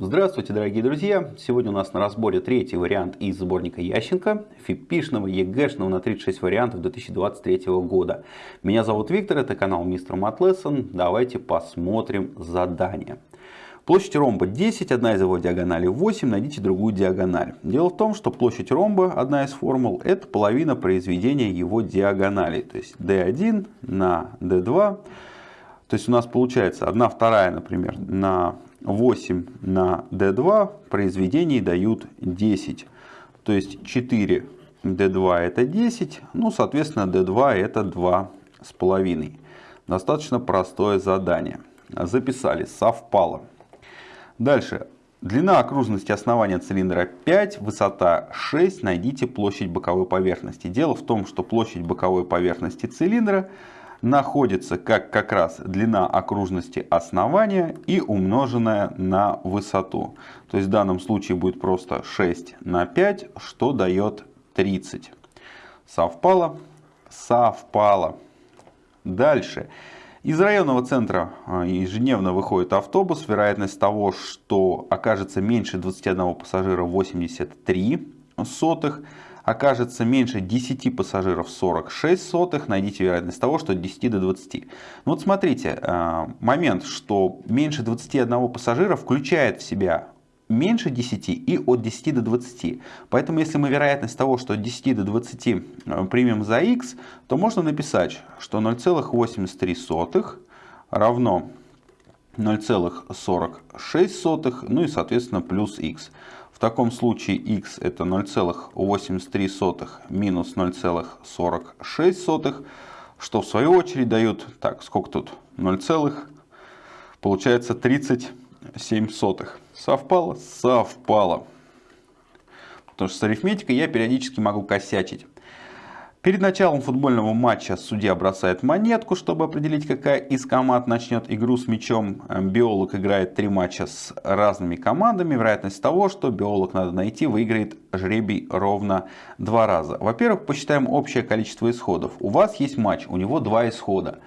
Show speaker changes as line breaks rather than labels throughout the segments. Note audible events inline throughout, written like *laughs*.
Здравствуйте, дорогие друзья! Сегодня у нас на разборе третий вариант из сборника Ященко, фипишного, ЕГЭшного на 36 вариантов 2023 года. Меня зовут Виктор, это канал Мистер Матлессон. Давайте посмотрим задание. Площадь ромба 10, одна из его диагоналей 8, найдите другую диагональ. Дело в том, что площадь ромба, одна из формул, это половина произведения его диагоналей. То есть d1 на d2. То есть у нас получается 1 вторая, например, на 8 на d2 произведений дают 10. То есть 4 d2 это 10, ну соответственно d2 это 2 с половиной. Достаточно простое задание. Записали, совпало. Дальше. Длина окружности основания цилиндра 5, высота 6. Найдите площадь боковой поверхности. Дело в том, что площадь боковой поверхности цилиндра находится как как раз длина окружности основания и умноженная на высоту. То есть в данном случае будет просто 6 на 5, что дает 30. Совпало? Совпало. Дальше. Из районного центра а, ежедневно выходит автобус. Вероятность того, что окажется меньше 21 пассажира 83 сотых окажется меньше 10 пассажиров 46 сотых, найдите вероятность того, что от 10 до 20. Ну вот смотрите, э, момент, что меньше 21 пассажира включает в себя меньше 10 и от 10 до 20. Поэтому если мы вероятность того, что от 10 до 20 э, примем за x, то можно написать, что 0,83 равно 0,46, ну и соответственно плюс x. В таком случае x это 0,83 минус 0,46, что в свою очередь дает, так, сколько тут, 0, получается 37 сотых. Совпало? Совпало. Потому что с арифметикой я периодически могу косячить. Перед началом футбольного матча судья бросает монетку, чтобы определить, какая из команд начнет игру с мячом. Биолог играет три матча с разными командами. Вероятность того, что биолог надо найти, выиграет жребий ровно два раза. Во-первых, посчитаем общее количество исходов. У вас есть матч, у него два исхода.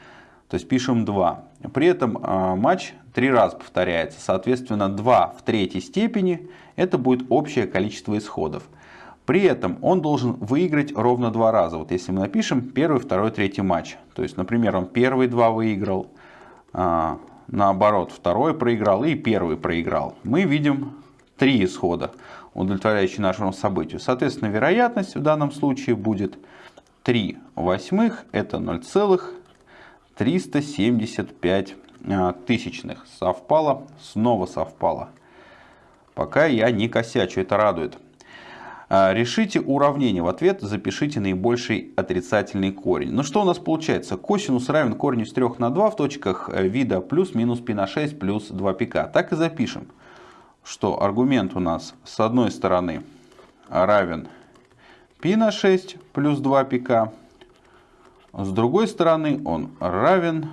То есть пишем 2. При этом э, матч три раза повторяется. Соответственно, 2 в третьей степени это будет общее количество исходов. При этом он должен выиграть ровно два раза. Вот если мы напишем первый, второй, третий матч. То есть, например, он первый два выиграл, а, наоборот, второй проиграл и первый проиграл. Мы видим три исхода, удовлетворяющие нашему событию. Соответственно, вероятность в данном случае будет 3 восьмых, это 0,375 а, тысячных. Совпало, снова совпало. Пока я не косячу, это радует. А, решите уравнение. В ответ запишите наибольший отрицательный корень. Ну что у нас получается? Косинус равен корню с 3 на 2 в точках э, вида плюс-минус π на 6 плюс 2 пика. Так и запишем, что аргумент у нас с одной стороны равен π на 6 плюс 2 пика. С другой стороны он равен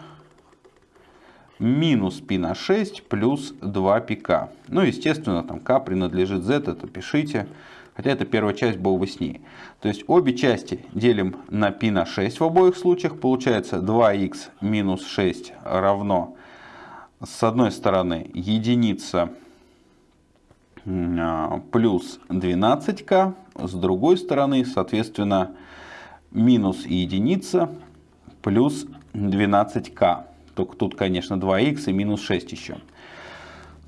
минус π на 6 плюс 2 пика. Ну, естественно, там k принадлежит z, это пишите. Хотя эта первая часть была веснее. То есть обе части делим на π на 6 в обоих случаях. Получается 2х минус 6 равно с одной стороны единица плюс 12к. С другой стороны, соответственно, минус единица плюс 12к. Только тут, конечно, 2х и минус 6 еще.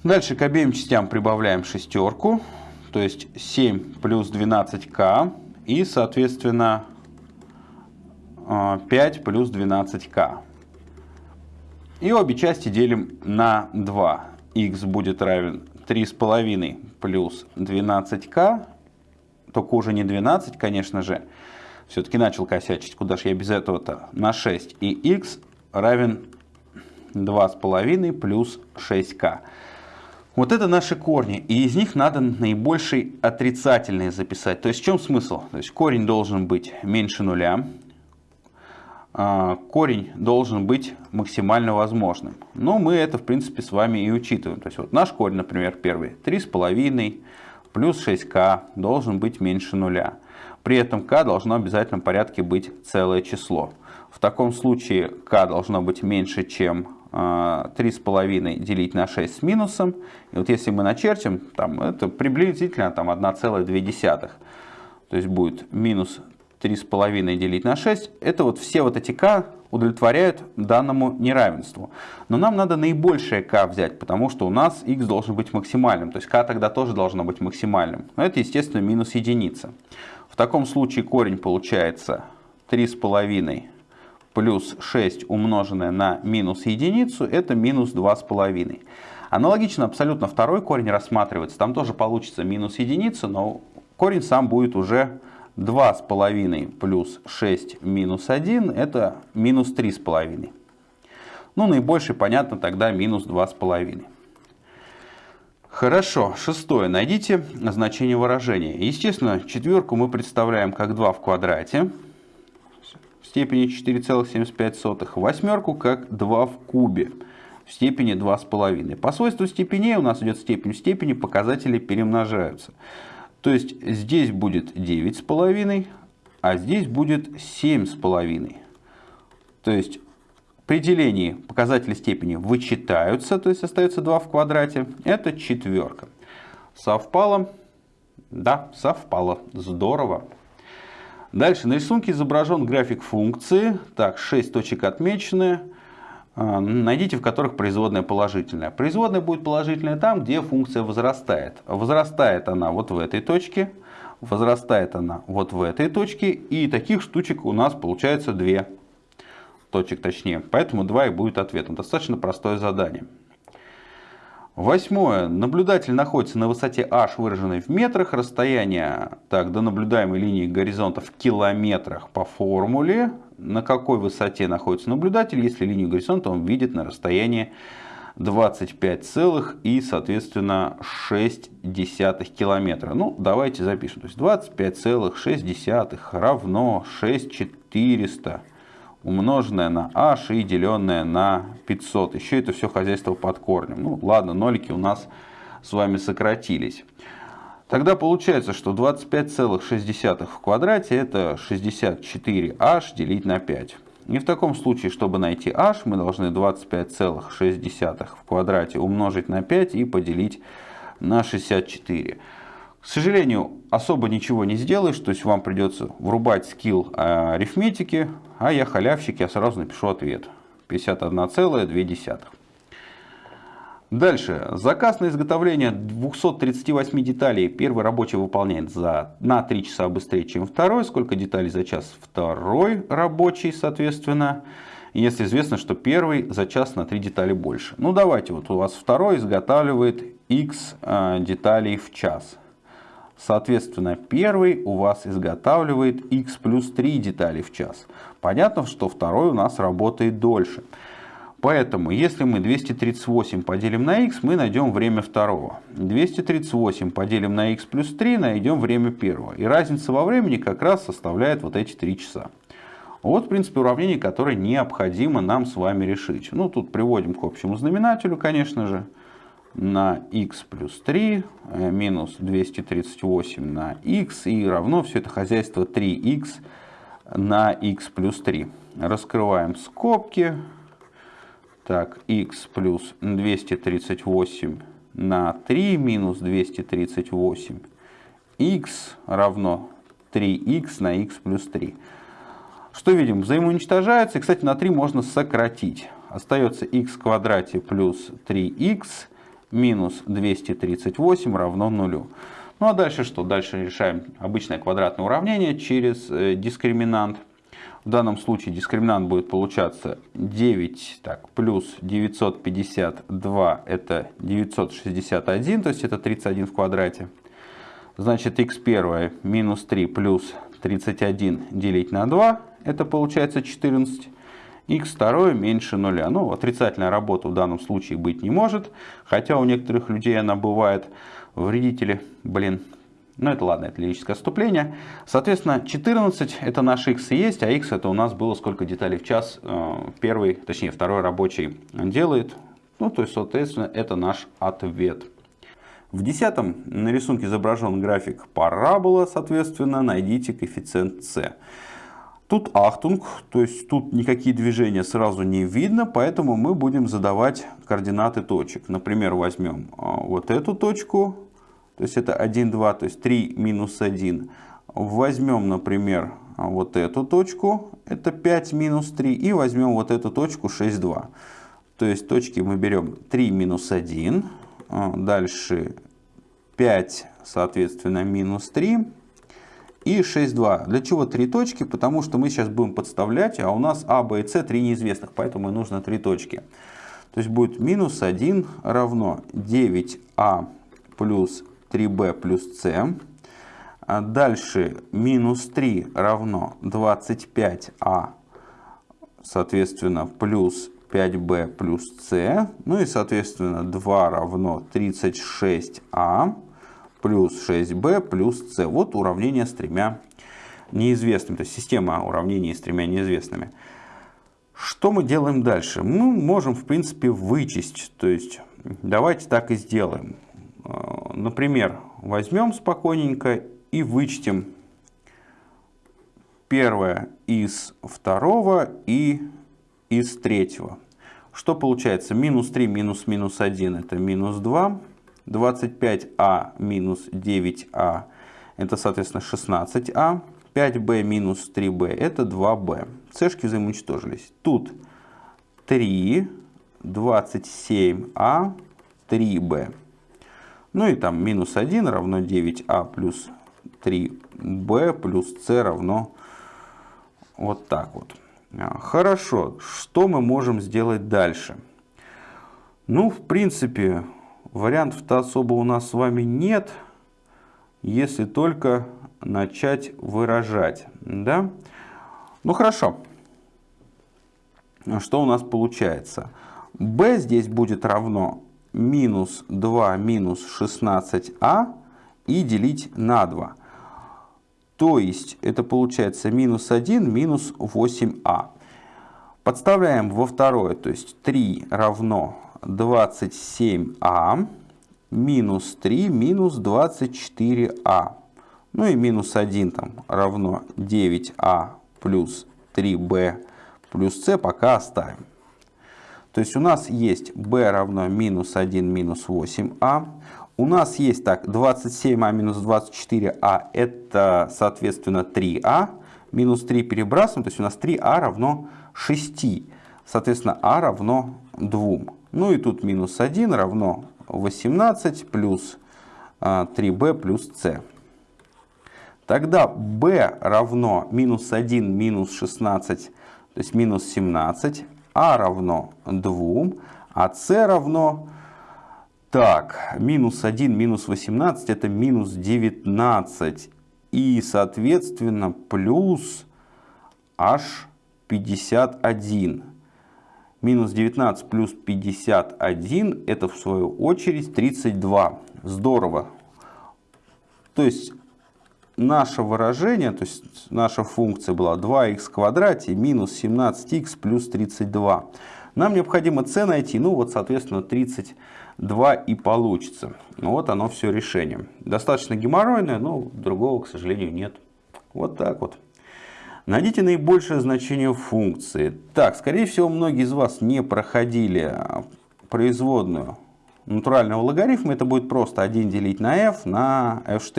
Дальше к обеим частям прибавляем шестерку то есть 7 плюс 12к и, соответственно, 5 э, плюс 12к. И обе части делим на 2. х будет равен 3,5 плюс 12к. Только уже не 12, конечно же. Все-таки начал косячить. Куда же я без этого-то? На 6. И х равен 2,5 плюс 6к. Вот это наши корни, и из них надо наибольший отрицательный записать. То есть в чем смысл? То есть корень должен быть меньше нуля, а, корень должен быть максимально возможным. Но мы это в принципе с вами и учитываем. То есть вот наш корень, например, первый 3,5 плюс 6k должен быть меньше нуля. При этом k должно в обязательном порядке быть целое число. В таком случае k должно быть меньше, чем 3,5 делить на 6 с минусом. И вот если мы начертим, там, это приблизительно там, 1,2. То есть будет минус 3,5 делить на 6. Это вот все вот эти k удовлетворяют данному неравенству. Но нам надо наибольшее k взять, потому что у нас x должен быть максимальным. То есть k тогда тоже должно быть максимальным. Но это, естественно, минус единица. В таком случае корень получается 3,5 плюс 6 умноженное на минус единицу, это минус 2,5. Аналогично абсолютно второй корень рассматривается. Там тоже получится минус единица, но корень сам будет уже 2,5 плюс 6 минус 1, это минус 3,5. Ну, наибольший, понятно, тогда минус 2,5. Хорошо, шестое. Найдите значение выражения. Естественно, четверку мы представляем как 2 в квадрате степени 4,75. Восьмерку как 2 в кубе в степени 2,5. По свойству степеней у нас идет степень в степени, показатели перемножаются. То есть здесь будет 9,5, а здесь будет 7,5. То есть при делении показатели степени вычитаются, то есть остается 2 в квадрате. Это четверка. Совпало? Да, совпало. Здорово. Дальше на рисунке изображен график функции. Так, 6 точек отмечены. А, найдите, в которых производная положительная. Производная будет положительная там, где функция возрастает. Возрастает она вот в этой точке, возрастает она вот в этой точке. И таких штучек у нас получается две точек точнее. Поэтому 2 и будет ответом. Достаточно простое задание. Восьмое. Наблюдатель находится на высоте h, выраженной в метрах. Расстояние так, до наблюдаемой линии горизонта в километрах по формуле. На какой высоте находится наблюдатель, если линию горизонта он видит на расстоянии 25 целых и, соответственно, 6 десятых километра. Ну, давайте запишем. То есть 25,6 равно 6400 умноженное на h и деленное на 500. Еще это все хозяйство под корнем. Ну ладно, нолики у нас с вами сократились. Тогда получается, что 25,6 в квадрате это 64h делить на 5. И в таком случае, чтобы найти h, мы должны 25,6 в квадрате умножить на 5 и поделить на 64. К сожалению, особо ничего не сделаешь, то есть вам придется врубать скилл э, арифметики, а я халявщик, я сразу напишу ответ. 51,2. Дальше. Заказ на изготовление 238 деталей первый рабочий выполняет за, на 3 часа быстрее, чем второй. Сколько деталей за час? Второй рабочий, соответственно. Если известно, что первый за час на 3 детали больше. Ну давайте, вот у вас второй изготавливает x э, деталей в час. Соответственно, первый у вас изготавливает x плюс 3 детали в час. Понятно, что второй у нас работает дольше. Поэтому, если мы 238 поделим на x, мы найдем время второго. 238 поделим на x плюс 3, найдем время первого. И разница во времени как раз составляет вот эти 3 часа. Вот, в принципе, уравнение, которое необходимо нам с вами решить. Ну, тут приводим к общему знаменателю, конечно же на x плюс 3 э, минус 238 на x и равно все это хозяйство 3x на x плюс 3. Раскрываем скобки. Так, x плюс 238 на 3 минус 238 x равно 3x на x плюс 3. Что видим? Взаимоуничтожается. И, кстати, на 3 можно сократить. Остается x в квадрате плюс 3x минус 238 равно нулю. Ну а дальше что? Дальше решаем обычное квадратное уравнение через э, дискриминант. В данном случае дискриминант будет получаться 9 так, плюс 952 это 961, то есть это 31 в квадрате. Значит x1 минус 3 плюс 31 делить на 2 это получается 14 x2 меньше нуля. Ну, отрицательная работа в данном случае быть не может, хотя у некоторых людей она бывает. Вредители, блин, ну это ладно, это лирическое отступление. Соответственно, 14 это наш x и есть, а x это у нас было сколько деталей в час э, первый, точнее второй рабочий делает. Ну, то есть, соответственно, это наш ответ. В десятом на рисунке изображен график парабола, соответственно, найдите коэффициент c. Тут ахтунг, то есть тут никакие движения сразу не видно, поэтому мы будем задавать координаты точек. Например, возьмем а, вот эту точку, то есть это 1, 2, то есть 3 минус 1. Возьмем, например, вот эту точку, это 5 минус 3, и возьмем вот эту точку 6, 2. То есть точки мы берем 3 минус 1, а, дальше 5, соответственно, минус 3 и 6, 2. Для чего три точки? Потому что мы сейчас будем подставлять, а у нас А, Б и С три неизвестных, поэтому и нужно три точки. То есть будет минус 1 равно 9А плюс 3b плюс c. А дальше минус 3 равно 25а, соответственно, плюс 5b плюс c. Ну и, соответственно, 2 равно 36а плюс 6b плюс c. Вот уравнение с тремя неизвестными. То есть система уравнений с тремя неизвестными. Что мы делаем дальше? Мы можем, в принципе, вычесть. То есть давайте так и сделаем. Э, например, возьмем спокойненько и вычтем первое из второго и из третьего. Что получается? Минус 3 минус минус 1 это минус 2. 25а минус 9а это, соответственно, 16а. 5b минус 3b это 2b. Цешки взаимоуничтожились. Тут 3, 27а, 3b. Ну и там минус 1 равно 9а плюс 3b плюс c равно вот так вот. А, хорошо, что мы можем сделать дальше? Ну, в принципе, вариантов-то особо у нас с вами нет, если только начать выражать. Да? Ну, хорошо. Что у нас получается? b здесь будет равно минус 2 минус 16а и делить на 2. То есть это получается минус 1 минус 8а. Подставляем во второе, то есть 3 равно 27а минус 3 минус 24а. Ну и минус 1 там равно 9а плюс 3b плюс c пока оставим. То есть у нас есть b равно минус 1 минус 8а. У нас есть так 27а минус 24а это соответственно 3а. Минус 3 перебрасываем, то есть у нас 3а равно 6. Соответственно а равно 2. Ну и тут минус 1 равно 18 плюс 3b а, плюс c. Тогда b равно минус 1 минус 16, то есть минус 17 а равно 2, а c равно... Так, минус 1, минус 18 это минус 19. И, соответственно, плюс аж 51. Минус 19 плюс 51 это в свою очередь 32. Здорово. То есть наше выражение, то есть наша функция была 2х в квадрате минус 17х плюс 32. Нам необходимо c найти, ну вот соответственно 32 и получится. Вот оно все решение. Достаточно геморройное, но другого, к сожалению, нет. Вот так вот. Найдите наибольшее значение функции. Так, скорее всего, многие из вас не проходили производную натурального логарифма. Это будет просто 1 делить на f на f'.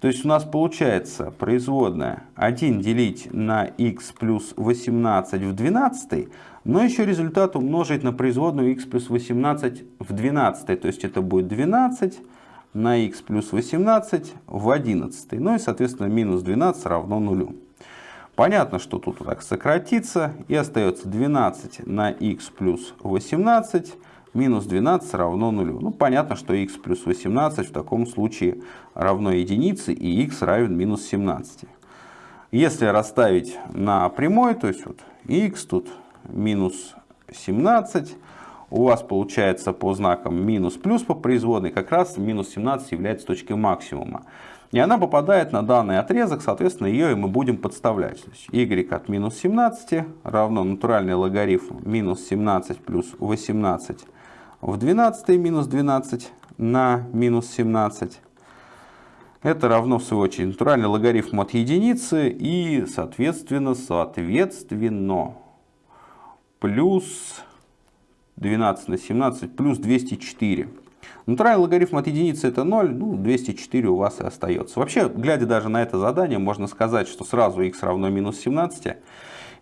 То есть у нас получается производная 1 делить на x плюс 18 в 12, но еще результат умножить на производную x плюс 18 в 12. То есть это будет 12 на x плюс 18 в 11. Ну и соответственно минус 12 равно нулю. Понятно, что тут так сократится и остается 12 на x плюс 18 минус 12 равно нулю. Ну, понятно, что x плюс 18 в таком случае равно единице, и x равен минус 17. Если расставить на прямой, то есть вот x тут минус 17, у вас получается по знакам минус плюс по производной, как раз минус 17 является точкой максимума. И она попадает на данный отрезок, соответственно, ее и мы будем подставлять. То есть y от минус 17 равно натуральный логарифм минус 17 плюс 18 в 12 минус 12 на минус 17. Это равно, в свою очередь, натуральный логарифм от единицы и, соответственно, соответственно, плюс 12 на 17 плюс 204. Натуральный логарифм от единицы это 0, ну 204 у вас и остается. Вообще, глядя даже на это задание, можно сказать, что сразу x равно минус 17.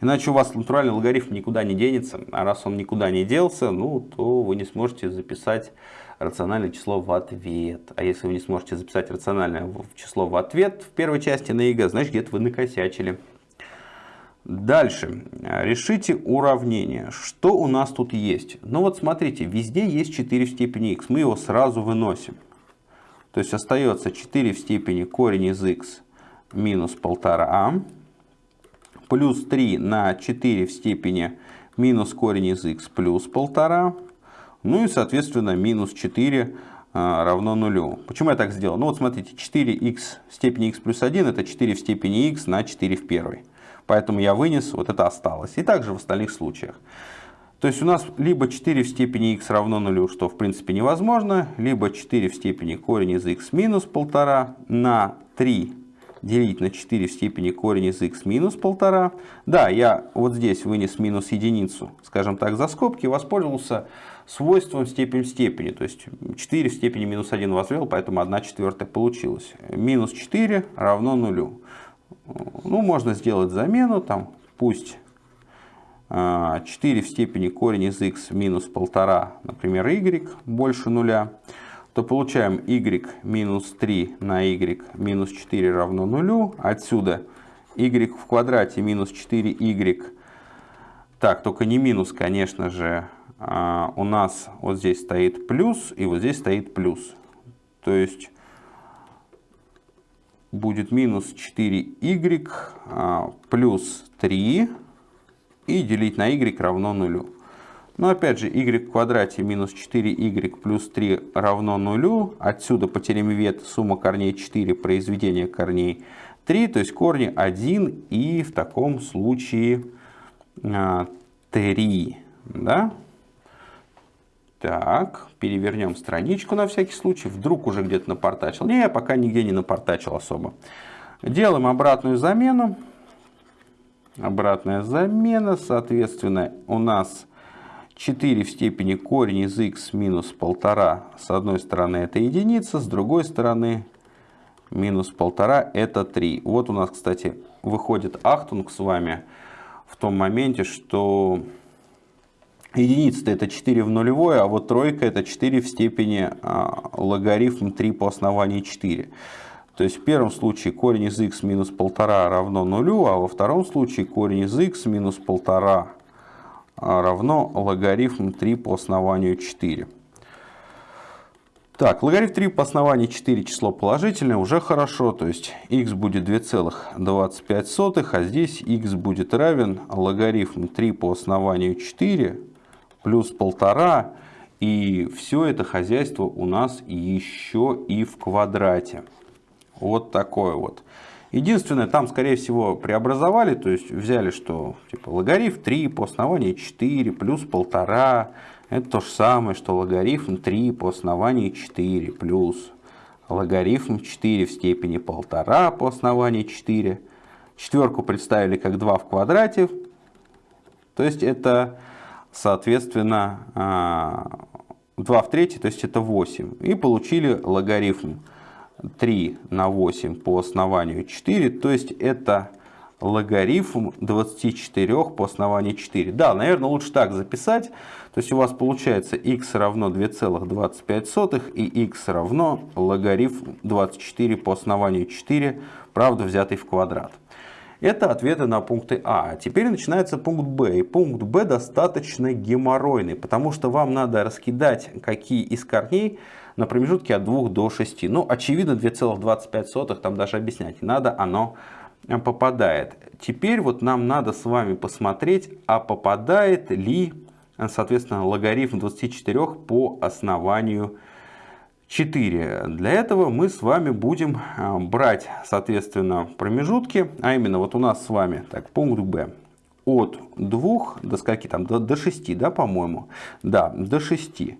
Иначе у вас натуральный логарифм никуда не денется. А раз он никуда не делся, ну, то вы не сможете записать рациональное число в ответ. А если вы не сможете записать рациональное число в ответ в первой части на ЕГЭ, значит где-то вы накосячили. Дальше. Решите уравнение. Что у нас тут есть? Ну вот смотрите, везде есть 4 в степени x. Мы его сразу выносим. То есть остается 4 в степени корень из x минус 1,5а плюс 3 на 4 в степени минус корень из x плюс 1,5. Ну и, соответственно, минус 4 а, равно нулю. Почему я так сделал? Ну вот смотрите, 4х в степени x плюс 1 это 4 в степени x на 4 в первой. Поэтому я вынес, вот это осталось. И также в остальных случаях. То есть у нас либо 4 в степени x равно нулю, что в принципе невозможно, либо 4 в степени корень из x минус 1,5 на 3 делить на 4 в степени корень из x минус 1,5. Да, я вот здесь вынес минус единицу, скажем так, за скобки, воспользовался свойством степень в степени. То есть 4 в степени минус 1 возвел, поэтому 1 четвертая получилось. Минус 4 равно нулю. Ну, можно сделать замену, там, пусть 4 а, в степени корень из x минус 1,5, например, y больше нуля, то получаем y минус 3 на y минус 4 равно нулю. Отсюда y в квадрате минус 4y. Так, только не минус, конечно же, а у нас вот здесь стоит плюс и вот здесь стоит плюс. То есть будет минус 4y а, плюс 3 и делить на y равно нулю. Но опять же, y в квадрате минус 4y плюс 3 равно нулю. Отсюда по теореме Вет сумма корней 4, произведение корней 3, то есть корни 1 и в таком случае 3. А, да? Так, перевернем страничку на всякий случай. Вдруг уже где-то напортачил. Не, я пока нигде не напортачил особо. Делаем обратную замену. Обратная замена. Соответственно, у нас 4 в степени корень из x минус 1,5. С одной стороны это единица, с другой стороны минус 1,5 это 3. Вот у нас, кстати, выходит ахтунг с вами в том моменте, что Единица это 4 в нулевое, а вот тройка это 4 в степени а, логарифм 3 по основанию 4. То есть в первом случае корень из x минус 1,5 равно нулю, а во втором случае корень из x минус 1,5 а, равно логарифм 3 по основанию 4. Так, логарифм 3 по основанию 4 число положительное, уже хорошо, то есть x будет 2,25, а здесь x будет равен логарифм 3 по основанию 4 плюс полтора. И все это хозяйство у нас еще и в квадрате. Вот такое вот. Единственное, там, скорее всего, преобразовали, то есть взяли, что типа логарифм 3 по основанию 4 плюс полтора. Это то же самое, что логарифм 3 по основанию 4 плюс логарифм 4 в степени полтора по основанию 4. Четверку представили как 2 в квадрате. То есть это соответственно, 2 а, в третьей, то есть это 8. И получили логарифм 3 на 8 по основанию 4, то есть это логарифм 24 по основанию 4. Да, наверное, лучше так записать. То есть у вас получается x равно 2,25 и x равно логарифм 24 по основанию 4, правда взятый в квадрат. Это ответы на пункты А. Теперь начинается пункт Б. И пункт Б достаточно геморройный, потому что вам надо раскидать какие из корней на промежутке от 2 до 6. Ну, очевидно, 2,25 там даже объяснять надо, оно попадает. Теперь вот нам надо с вами посмотреть, а попадает ли, соответственно, логарифм 24 по основанию 4. Для этого мы с вами будем а, брать, соответственно, промежутки, а именно вот у нас с вами, так, пункт Б, от 2 до скольки там, до, до 6, да, по-моему? Да, до 6.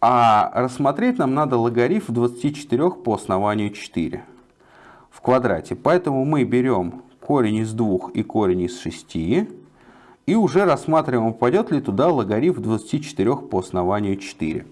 А рассмотреть нам надо логарифм 24 по основанию 4 в квадрате. Поэтому мы берем корень из 2 и корень из 6 и уже рассматриваем, попадет ли туда логарифм 24 по основанию 4.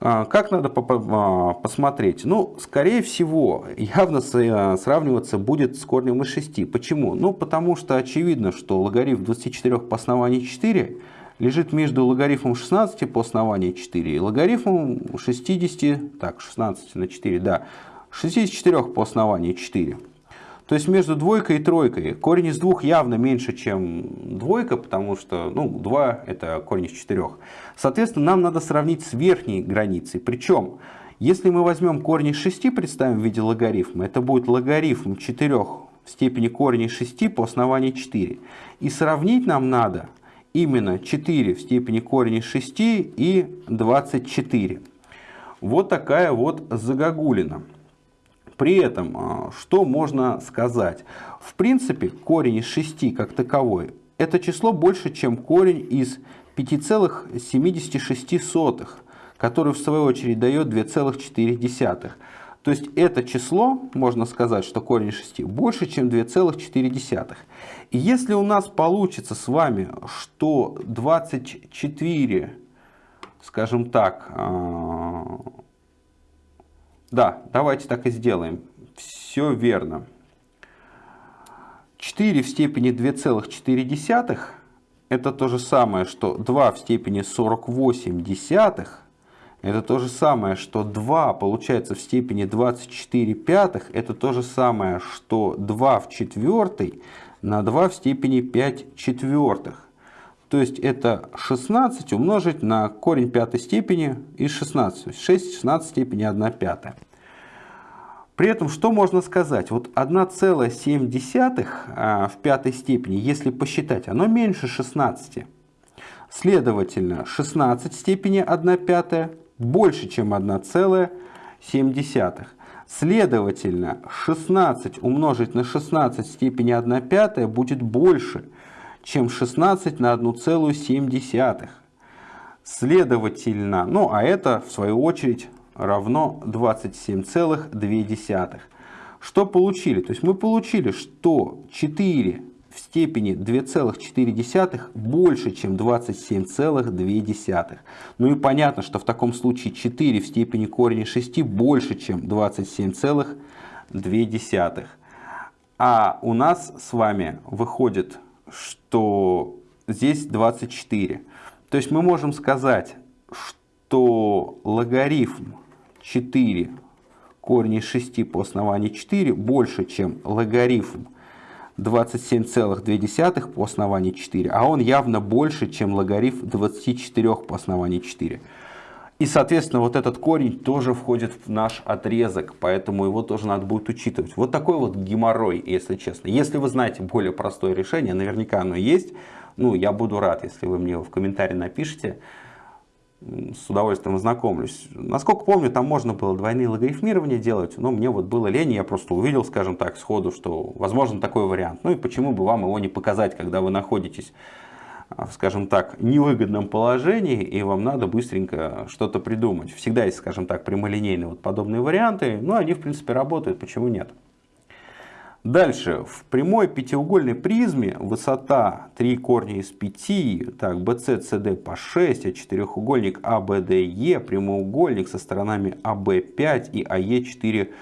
А, как надо а, посмотреть? Ну, скорее всего, явно а, сравниваться будет с корнем из 6. Почему? Ну, потому что очевидно, что логарифм 24 по основанию 4 лежит между логарифмом 16 по основанию 4 и логарифмом 60, так, 16 на 4, да, 64 по основанию 4. То есть между двойкой и тройкой корень из двух явно меньше, чем двойка, потому что ну, 2 это корень из четырех. Соответственно, нам надо сравнить с верхней границей. Причем, если мы возьмем корень из 6, представим в виде логарифма, это будет логарифм 4 в степени корня из 6 по основанию 4. И сравнить нам надо именно 4 в степени корня из 6 и 24. Вот такая вот загогулина. При этом, а, что можно сказать? В принципе, корень из 6 как таковой, это число больше, чем корень из 5,76, который в свою очередь дает 2,4. То есть это число, можно сказать, что корень 6 больше, чем 2,4. И если у нас получится с вами, что 24, скажем так, а, да, давайте так и сделаем. Все верно. 4 в степени 2,4 это то же самое, что 2 в степени 48 десятых. Это то же самое, что 2 получается в степени 24 пятых. Это то же самое, что 2 в четвертой на 2 в степени 5 четвертых. То есть это 16 умножить на корень пятой степени из 16. То есть 6 в 16 степени 1 пятая. При этом что можно сказать? Вот 1,7 а, в пятой степени, если посчитать, оно меньше 16. Следовательно, 16 в степени 1 пятая больше, чем 1,7. Следовательно, 16 умножить на 16 в степени 1 пятая будет больше, чем 16 на 1,7. Следовательно, ну а это в свою очередь равно 27,2. Что получили? То есть мы получили, что 4 в степени 2,4 больше, чем 27,2. Ну и понятно, что в таком случае 4 в степени корня 6 больше, чем 27,2. А у нас с вами выходит что здесь 24. То есть мы можем сказать, что логарифм 4 корень из 6 по основанию 4 больше, чем логарифм 27,2 по основанию 4, а он явно больше, чем логарифм 24 по основанию 4. И, соответственно, вот этот корень тоже входит в наш отрезок, поэтому его тоже надо будет учитывать. Вот такой вот геморрой, если честно. Если вы знаете более простое решение, наверняка оно есть, ну, я буду рад, если вы мне его в комментарии напишите. С удовольствием ознакомлюсь. Насколько помню, там можно было двойные логарифмирования делать, но мне вот было лень, я просто увидел, скажем так, сходу, что возможен такой вариант. Ну и почему бы вам его не показать, когда вы находитесь скажем так, невыгодном положении, и вам надо быстренько что-то придумать. Всегда есть, скажем так, прямолинейные вот подобные варианты, но они, в принципе, работают, почему нет? Дальше, в прямой пятиугольной призме высота 3 корня из 5, так, BC, CD по 6, а четырехугольник ABDE, прямоугольник со сторонами AB5 и AE4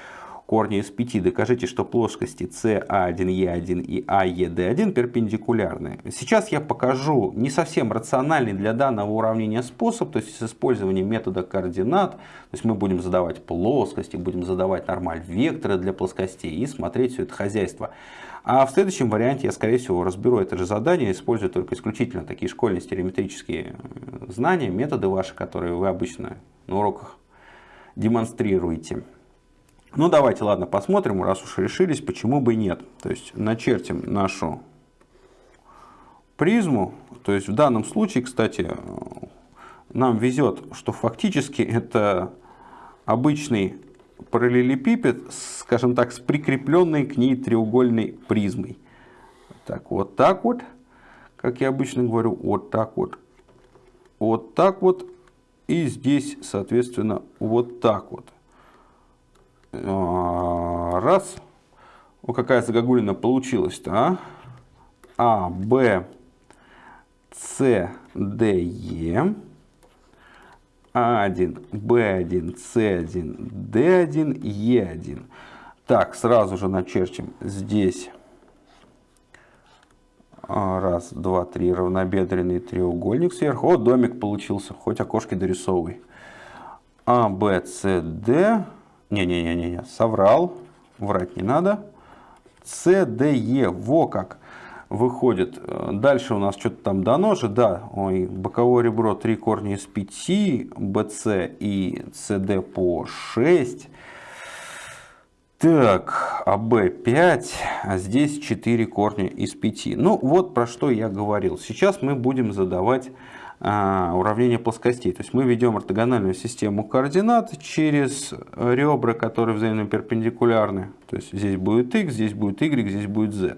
корня из 5. Докажите, что плоскости CA1E1 и AED1 перпендикулярны. Сейчас я покажу не совсем рациональный для данного уравнения способ, то есть с использованием метода координат. То есть мы будем задавать плоскости, будем задавать нормаль векторы для плоскостей и смотреть все это хозяйство. А в следующем варианте я, скорее всего, разберу это же задание, используя только исключительно такие школьные стереометрические э, знания, методы ваши, которые вы обычно на уроках демонстрируете. Ну давайте, ладно, посмотрим, раз уж решились, почему бы и нет. То есть начертим нашу призму. То есть в данном случае, кстати, нам везет, что фактически это обычный параллелепипед, скажем так, с прикрепленной к ней треугольной призмой. Так, вот так вот, как я обычно говорю, вот так вот, вот так вот И здесь, соответственно, вот так вот. А, раз. Вот какая загогулина получилась-то, а? А, Б, С, Д, Е. А1, Б1, С1, Д1, Е1. Так, сразу же начерчим здесь а, раз, два, три, равнобедренный треугольник сверху. О, домик получился, хоть окошки дорисовывай. А, Б, С, Д. Не-не-не-не, соврал, врать не надо. Е, во как выходит. Дальше у нас что-то там дано же, да, ой, боковое ребро 3 корня из 5, БС и СД по 6. Так, АБ 5, а здесь 4 корня из 5. Ну вот про что я говорил. Сейчас мы будем задавать уравнение плоскостей. То есть мы ведем ортогональную систему координат через ребра, которые взаимно перпендикулярны. То есть здесь будет x, здесь будет y, здесь будет z.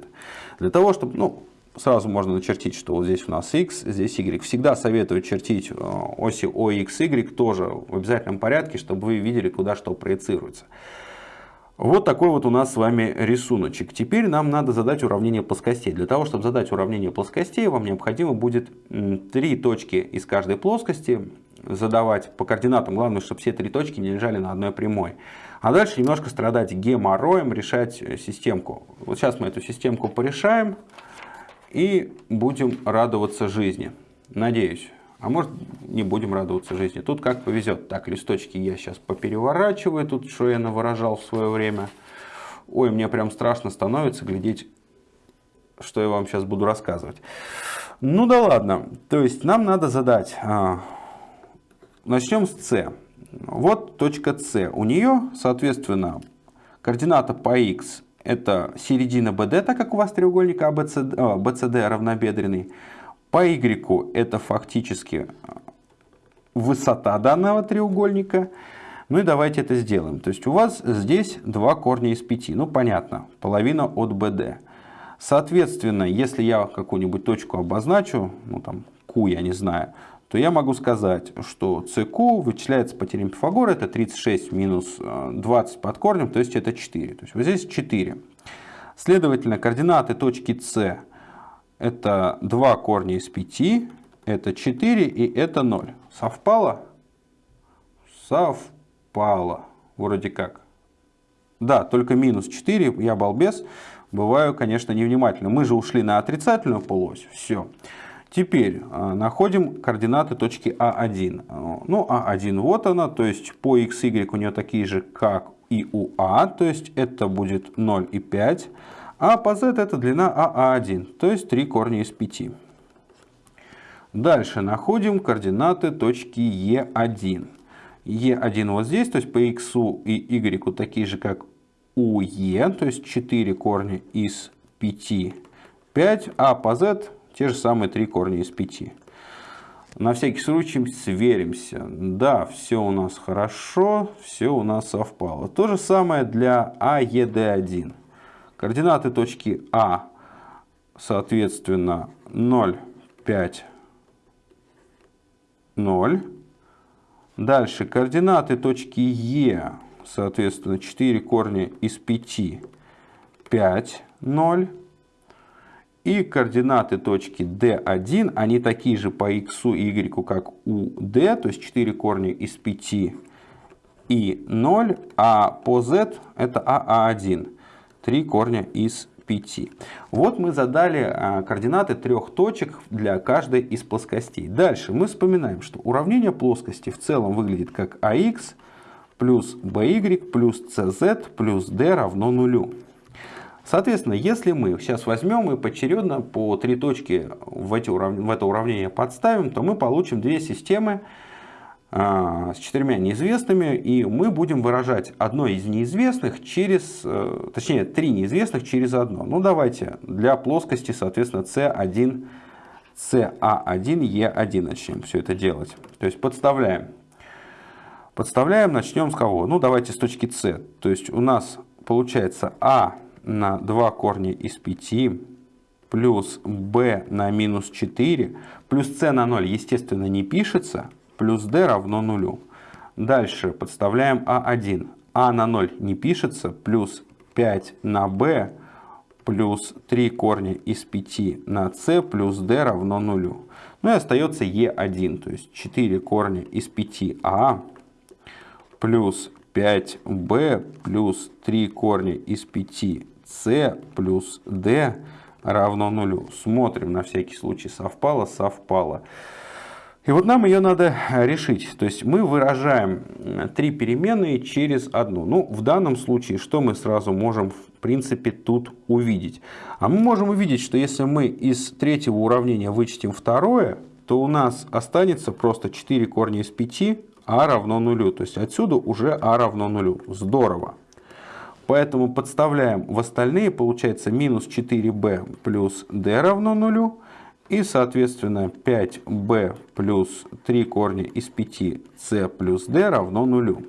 Для того, чтобы, ну, сразу можно начертить, что вот здесь у нас x, здесь y. Всегда советую чертить а, оси O, x, y тоже в обязательном порядке, чтобы вы видели, куда что проецируется. Вот такой вот у нас с вами рисуночек. Теперь нам надо задать уравнение плоскостей. Для того, чтобы задать уравнение плоскостей, вам необходимо будет три точки из каждой плоскости задавать по координатам. Главное, чтобы все три точки не лежали на одной прямой. А дальше немножко страдать геморроем, решать системку. Вот сейчас мы эту системку порешаем и будем радоваться жизни. Надеюсь. А может не будем радоваться жизни. Тут как повезет. Так, листочки я сейчас попереворачиваю. Тут что я навыражал в свое время. Ой, мне прям страшно становится глядеть, что я вам сейчас буду рассказывать. Ну да ладно. То есть нам надо задать. А, начнем с С. Вот точка С. У нее, соответственно, координата по x это середина BD, так как у вас треугольник ABCD, BCD а, равнобедренный. По y это фактически э, высота данного треугольника. Ну и давайте это сделаем. То есть у вас здесь два корня из 5. Ну понятно, половина от BD. Соответственно, если я какую-нибудь точку обозначу, ну там Q я не знаю, то я могу сказать, что CQ вычисляется по теореме Пифагора, это 36 минус 20 э, под корнем, то есть это 4. То есть вот здесь 4. Следовательно, координаты точки С это 2 корня из 5, это 4 и это 0. Совпало? Совпало. Вроде как. Да, только минус 4, я балбес, бываю, конечно, невнимательным. Мы же ушли на отрицательную полуось, все. Теперь а, находим координаты точки А1. А, ну, А1 вот она, то есть по x, y у нее такие же, как и у А, то есть это будет 0 и 5. А по z это длина АА1, то есть 3 корня из 5. Дальше находим координаты точки Е1. Е1 вот здесь, то есть по x и y такие же, как у Е, то есть 4 корня из 5, 5, а по z те же самые 3 корня из 5. На всякий случай сверимся. Да, все у нас хорошо, все у нас совпало. То же самое для АЕД1. Координаты точки А, соответственно, 0, 5, 0. Дальше координаты точки Е, соответственно, 4 корня из 5, 5, 0. И координаты точки D1, они такие же по x и y, как у D, то есть 4 корня из 5 и 0, а по z это АА1. 3 корня из 5. Вот мы задали а, координаты трех точек для каждой из плоскостей. Дальше мы вспоминаем, что уравнение плоскости в целом выглядит как ax плюс by плюс cz плюс d равно нулю. Соответственно, если мы сейчас возьмем и поочередно по три точки в, эти урав... в это уравнение подставим, то мы получим две системы, с четырьмя неизвестными, и мы будем выражать одно из неизвестных через, э, точнее, три неизвестных через одно. Ну, давайте для плоскости, соответственно, C1, CA1, E1 начнем все это делать. То есть подставляем. Подставляем, начнем с кого? Ну, давайте с точки C. То есть у нас получается А на 2 корня из 5 плюс b на минус 4 плюс c на 0, естественно, не пишется, плюс d равно нулю. Дальше подставляем а1. а на 0 не пишется, плюс 5 на b плюс 3 корня из 5 на c плюс d равно нулю. Ну и остается e1, то есть 4 корня из 5а плюс 5b плюс 3 корня из 5c плюс d равно нулю. Смотрим, на всякий случай совпало, совпало. И вот нам ее надо решить. То есть мы выражаем три переменные через одну. Ну, в данном случае, что мы сразу можем, в принципе, тут увидеть? А мы можем увидеть, что если мы из третьего уравнения вычтем второе, то у нас останется просто 4 корня из 5, а равно нулю. То есть отсюда уже а равно нулю. Здорово. Поэтому подставляем в остальные, получается минус 4b плюс d равно нулю. И, соответственно, 5b плюс 3 корня из 5c плюс d равно нулю.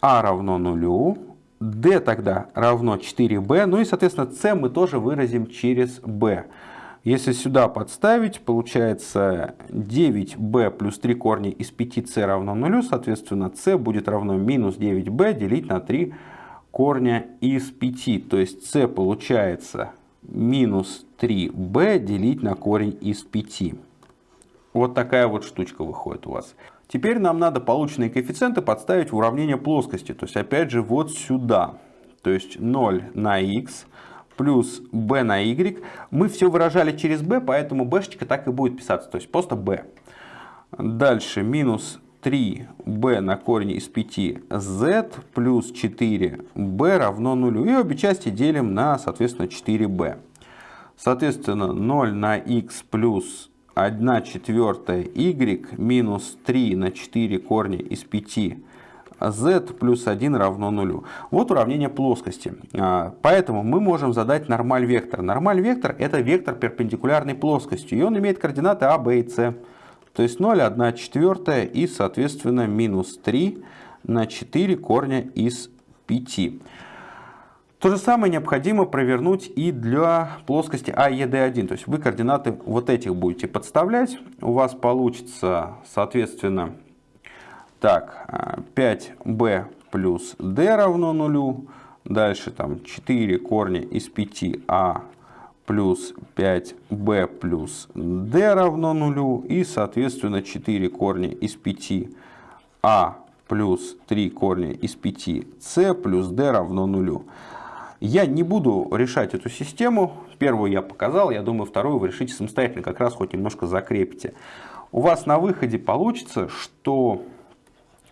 а равно нулю. d тогда равно 4b. Ну и, соответственно, c мы тоже выразим через b. Если сюда подставить, получается 9b плюс 3 корня из 5c равно нулю. Соответственно, c будет равно минус 9b делить на 3 корня из 5. То есть c получается минус 3b делить на корень из 5. Вот такая вот штучка выходит у вас. Теперь нам надо полученные коэффициенты подставить в уравнение плоскости. То есть опять же вот сюда. То есть 0 на x плюс b на y. Мы все выражали через b, поэтому b так и будет писаться. То есть просто b. Дальше минус 3b на корень из 5z плюс 4b равно нулю. И обе части делим на, соответственно, 4b. Соответственно, 0 на x плюс 1 четвертая y минус 3 на 4 корня из 5 z плюс 1 равно нулю. Вот уравнение плоскости. А, поэтому мы можем задать нормаль вектор. Нормаль вектор это вектор перпендикулярной плоскости. И он имеет координаты а, b и c. То есть 0, 1 четвертая и, соответственно, минус 3 на 4 корня из 5. То же самое необходимо провернуть и для плоскости AED1. То есть вы координаты вот этих будете подставлять. У вас получится, соответственно, так, 5b плюс d равно нулю. Дальше там 4 корня из 5а плюс 5b плюс d равно нулю. И, соответственно, 4 корня из 5а плюс 3 корня из 5c плюс d равно нулю. Я не буду решать эту систему. Первую я показал, я думаю, вторую вы решите самостоятельно, как раз хоть немножко закрепите. У вас на выходе получится, что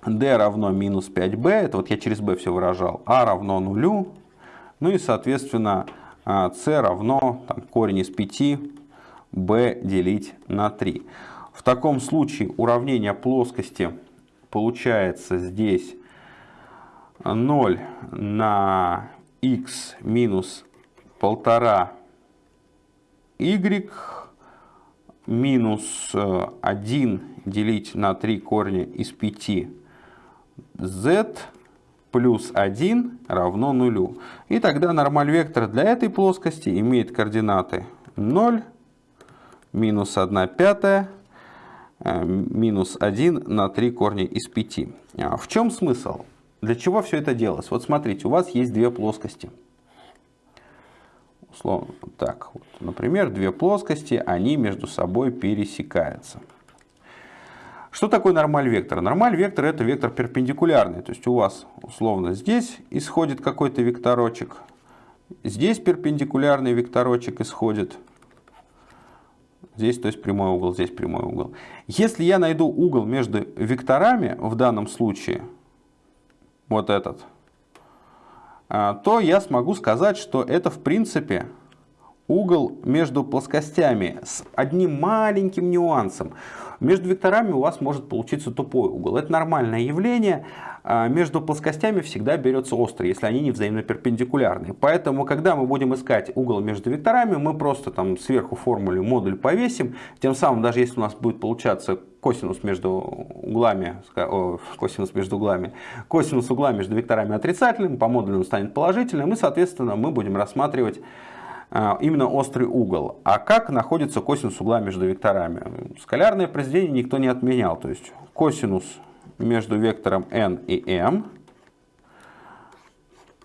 d равно минус 5b, это вот я через b все выражал, a равно нулю, ну и, соответственно, а, c равно там, корень из 5 b делить на 3. В таком случае уравнение плоскости получается здесь 0 на x минус 1,5 y минус 1 делить на 3 корня из 5 z плюс 1 равно нулю. И тогда нормаль вектора для этой плоскости имеет координаты 0, минус 1 пятая, э, минус 1 на 3 корня из 5. А в чем смысл? Для чего все это делалось? Вот смотрите, у вас есть две плоскости. Условно, так, вот, например, две плоскости, они между собой пересекаются. Что такое нормаль вектора? Нормаль вектор это вектор перпендикулярный. То есть у вас условно здесь исходит какой-то векторочек, здесь перпендикулярный векторочек исходит, здесь то есть прямой угол, здесь прямой угол. Если я найду угол между векторами в данном случае, вот этот, а, то я смогу сказать, что это в принципе угол между плоскостями с одним маленьким нюансом. Между векторами у вас может получиться тупой угол. Это нормальное явление. А, между плоскостями всегда берется острый, если они не взаимно перпендикулярны. Поэтому, когда мы будем искать угол между векторами, мы просто там сверху формуле модуль повесим. Тем самым, даже если у нас будет получаться косинус между углами, косинус между углами, косинус угла между векторами отрицательным, по модулю он станет положительным, и, соответственно, мы будем рассматривать именно острый угол. А как находится косинус угла между векторами? Скалярное произведение никто не отменял. То есть косинус между вектором n и m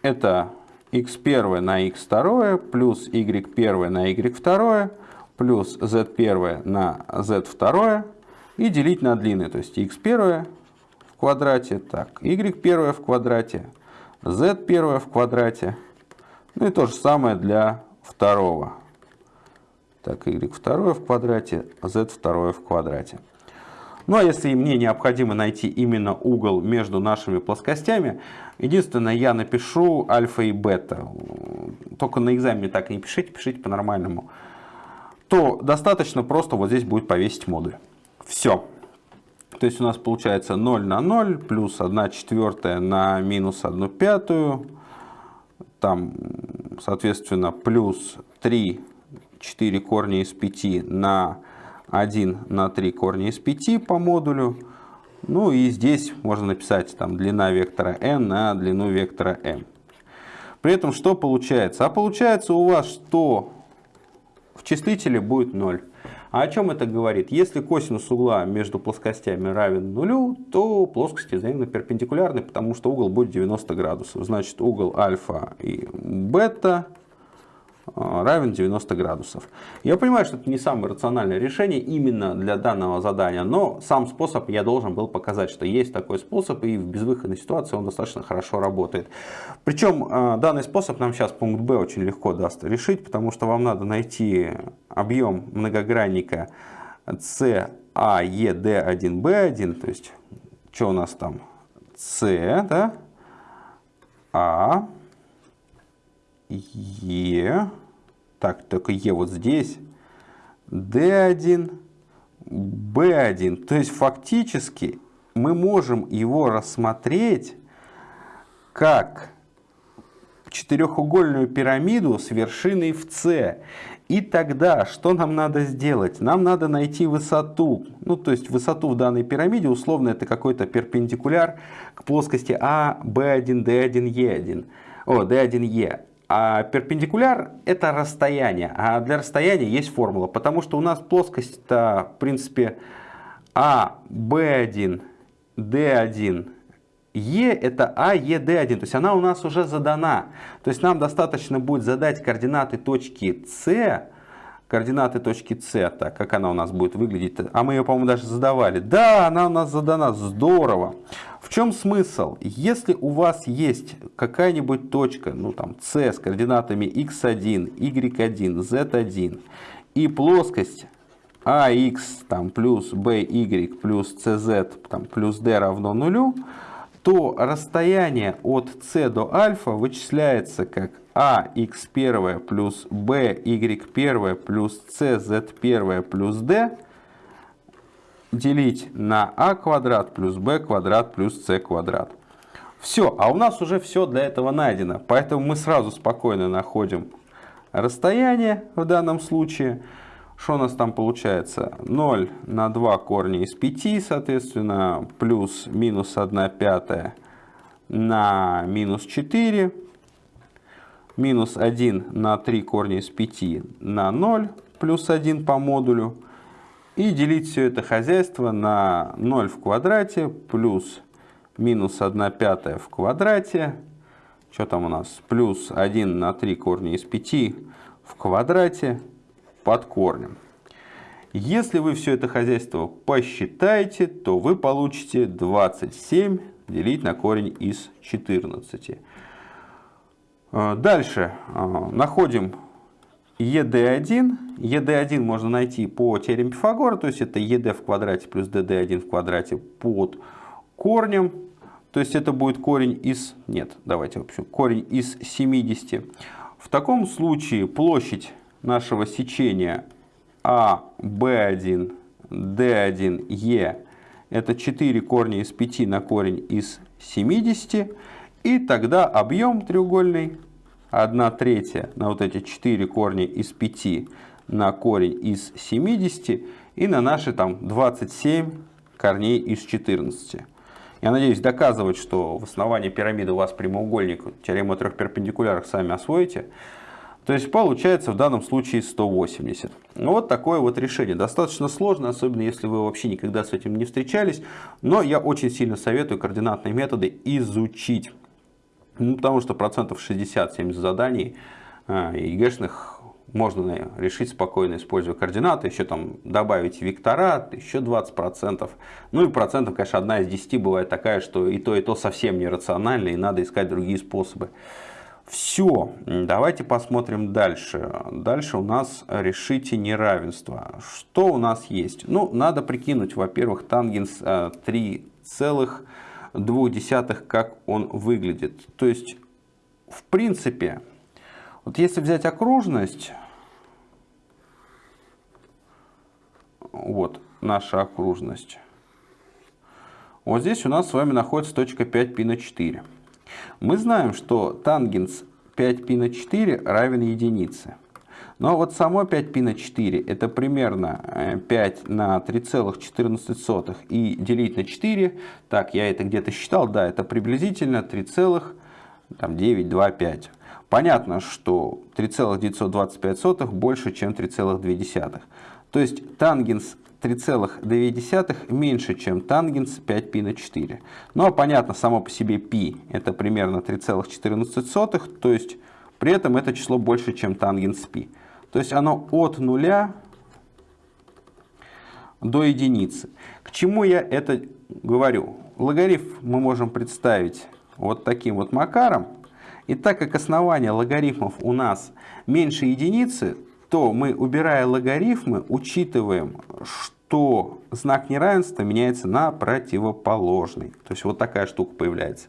это x1 на x2 плюс y1 на y2 плюс z1 на z2 и делить на длины. То есть x1 в квадрате, так, y1 в квадрате, z1 в квадрате. Ну и то же самое для второго. Так, y2 в квадрате, z2 в квадрате. Ну а если мне необходимо найти именно угол между нашими плоскостями, единственное, я напишу альфа и бета. Только на экзамене так не пишите, пишите по-нормальному. То достаточно просто вот здесь будет повесить модуль. Все. То есть у нас получается 0 на 0 плюс 1 четвертая на минус 1 пятую. Там, соответственно, плюс 3, 4 корня из 5 на 1 на 3 корня из 5 по модулю. Ну и здесь можно написать там длина вектора n на длину вектора m. При этом что получается? А получается у вас, что в числителе будет 0. А о чем это говорит? Если косинус угла между плоскостями равен нулю, то плоскости взаимно перпендикулярны, потому что угол будет 90 градусов. Значит, угол альфа и бета равен 90 градусов. Я понимаю, что это не самое рациональное решение именно для данного задания, но сам способ я должен был показать, что есть такой способ, и в безвыходной ситуации он достаточно хорошо работает. Причем а, данный способ нам сейчас пункт Б очень легко даст решить, потому что вам надо найти объем многогранника CAED1B1, то есть что у нас там? С, да? А, Е, так, только Е вот здесь, D1, B1. То есть фактически мы можем его рассмотреть как четырехугольную пирамиду с вершиной в С. И тогда что нам надо сделать? Нам надо найти высоту. Ну, то есть высоту в данной пирамиде, условно, это какой-то перпендикуляр к плоскости А, B1, D1, E1. О, D1E. А перпендикуляр это расстояние, а для расстояния есть формула, потому что у нас плоскость-то, в принципе, А, Б1, Д1, Е это А, Е, Д1, то есть она у нас уже задана. То есть нам достаточно будет задать координаты точки С, координаты точки С, так, как она у нас будет выглядеть. А мы ее, по-моему, даже задавали. Да, она у нас задана, здорово. В чем смысл? Если у вас есть какая-нибудь точка, ну там С с координатами x1, y1, z1 и плоскость ax там, плюс by плюс cz там, плюс d равно нулю, то расстояние от c до альфа вычисляется как ax1 плюс by1 плюс cz1 плюс d делить на а квадрат плюс b квадрат плюс c квадрат. Все, а у нас уже все для этого найдено. Поэтому мы сразу спокойно находим расстояние в данном случае. Что у нас там получается? 0 на 2 корня из 5, соответственно, плюс минус 1 пятая на минус 4. Минус 1 на 3 корня из 5 на 0, плюс 1 по модулю. И делить все это хозяйство на 0 в квадрате плюс минус 1 пятая в квадрате. Что там у нас? Плюс 1 на 3 корня из 5 в квадрате под корнем. Если вы все это хозяйство посчитаете, то вы получите 27 делить на корень из 14. Э, дальше э, находим ED1. ED1 можно найти по теореме Пифагора, то есть это ED в квадрате плюс DD1 в квадрате под корнем. То есть это будет корень из... Нет, давайте вообще. Корень из 70. В таком случае площадь нашего сечения А, Б1, D1, Е это 4 корня из 5 на корень из 70. И тогда объем треугольный 1 третья на вот эти 4 корня из 5 на корень из 70 и на наши там 27 корней из 14. Я надеюсь доказывать, что в основании пирамиды у вас прямоугольник, теорему о трех перпендикулярах сами освоите. То есть получается в данном случае 180. Ну, вот такое вот решение. Достаточно сложно, особенно если вы вообще никогда с этим не встречались. Но я очень сильно советую координатные методы изучить. Ну, потому что процентов 60-70 заданий а, ЕГЭшных можно решить спокойно, используя координаты, еще там добавить вектора, еще 20%. Ну и процентов, конечно, одна из 10 бывает такая, что и то, и то совсем нерационально, и надо искать другие способы. Все, давайте посмотрим дальше. Дальше у нас решите неравенство. Что у нас есть? Ну, надо прикинуть, во-первых, тангенс а, 3 целых 0,2, как он выглядит. То есть, в принципе, вот если взять окружность, вот наша окружность, вот здесь у нас с вами находится точка 5π на 4. Мы знаем, что тангенс 5π на 4 равен единице. Но вот само 5π на 4 это примерно 5 э, на 3,14 и делить на 4, так, я это где-то считал, да, это приблизительно 3,925. Понятно, что 3,925 больше, чем 3,2. То есть тангенс 3,2 меньше, чем тангенс 5π на 4. Ну а понятно, само по себе π это примерно 3,14, то есть при этом это число больше, чем тангенс π. То есть оно от нуля до единицы. К чему я это говорю? Логарифм мы можем представить вот таким вот макаром. И так как основание логарифмов у нас меньше единицы, то мы, убирая логарифмы, учитываем, что знак неравенства меняется на противоположный. То есть вот такая штука появляется.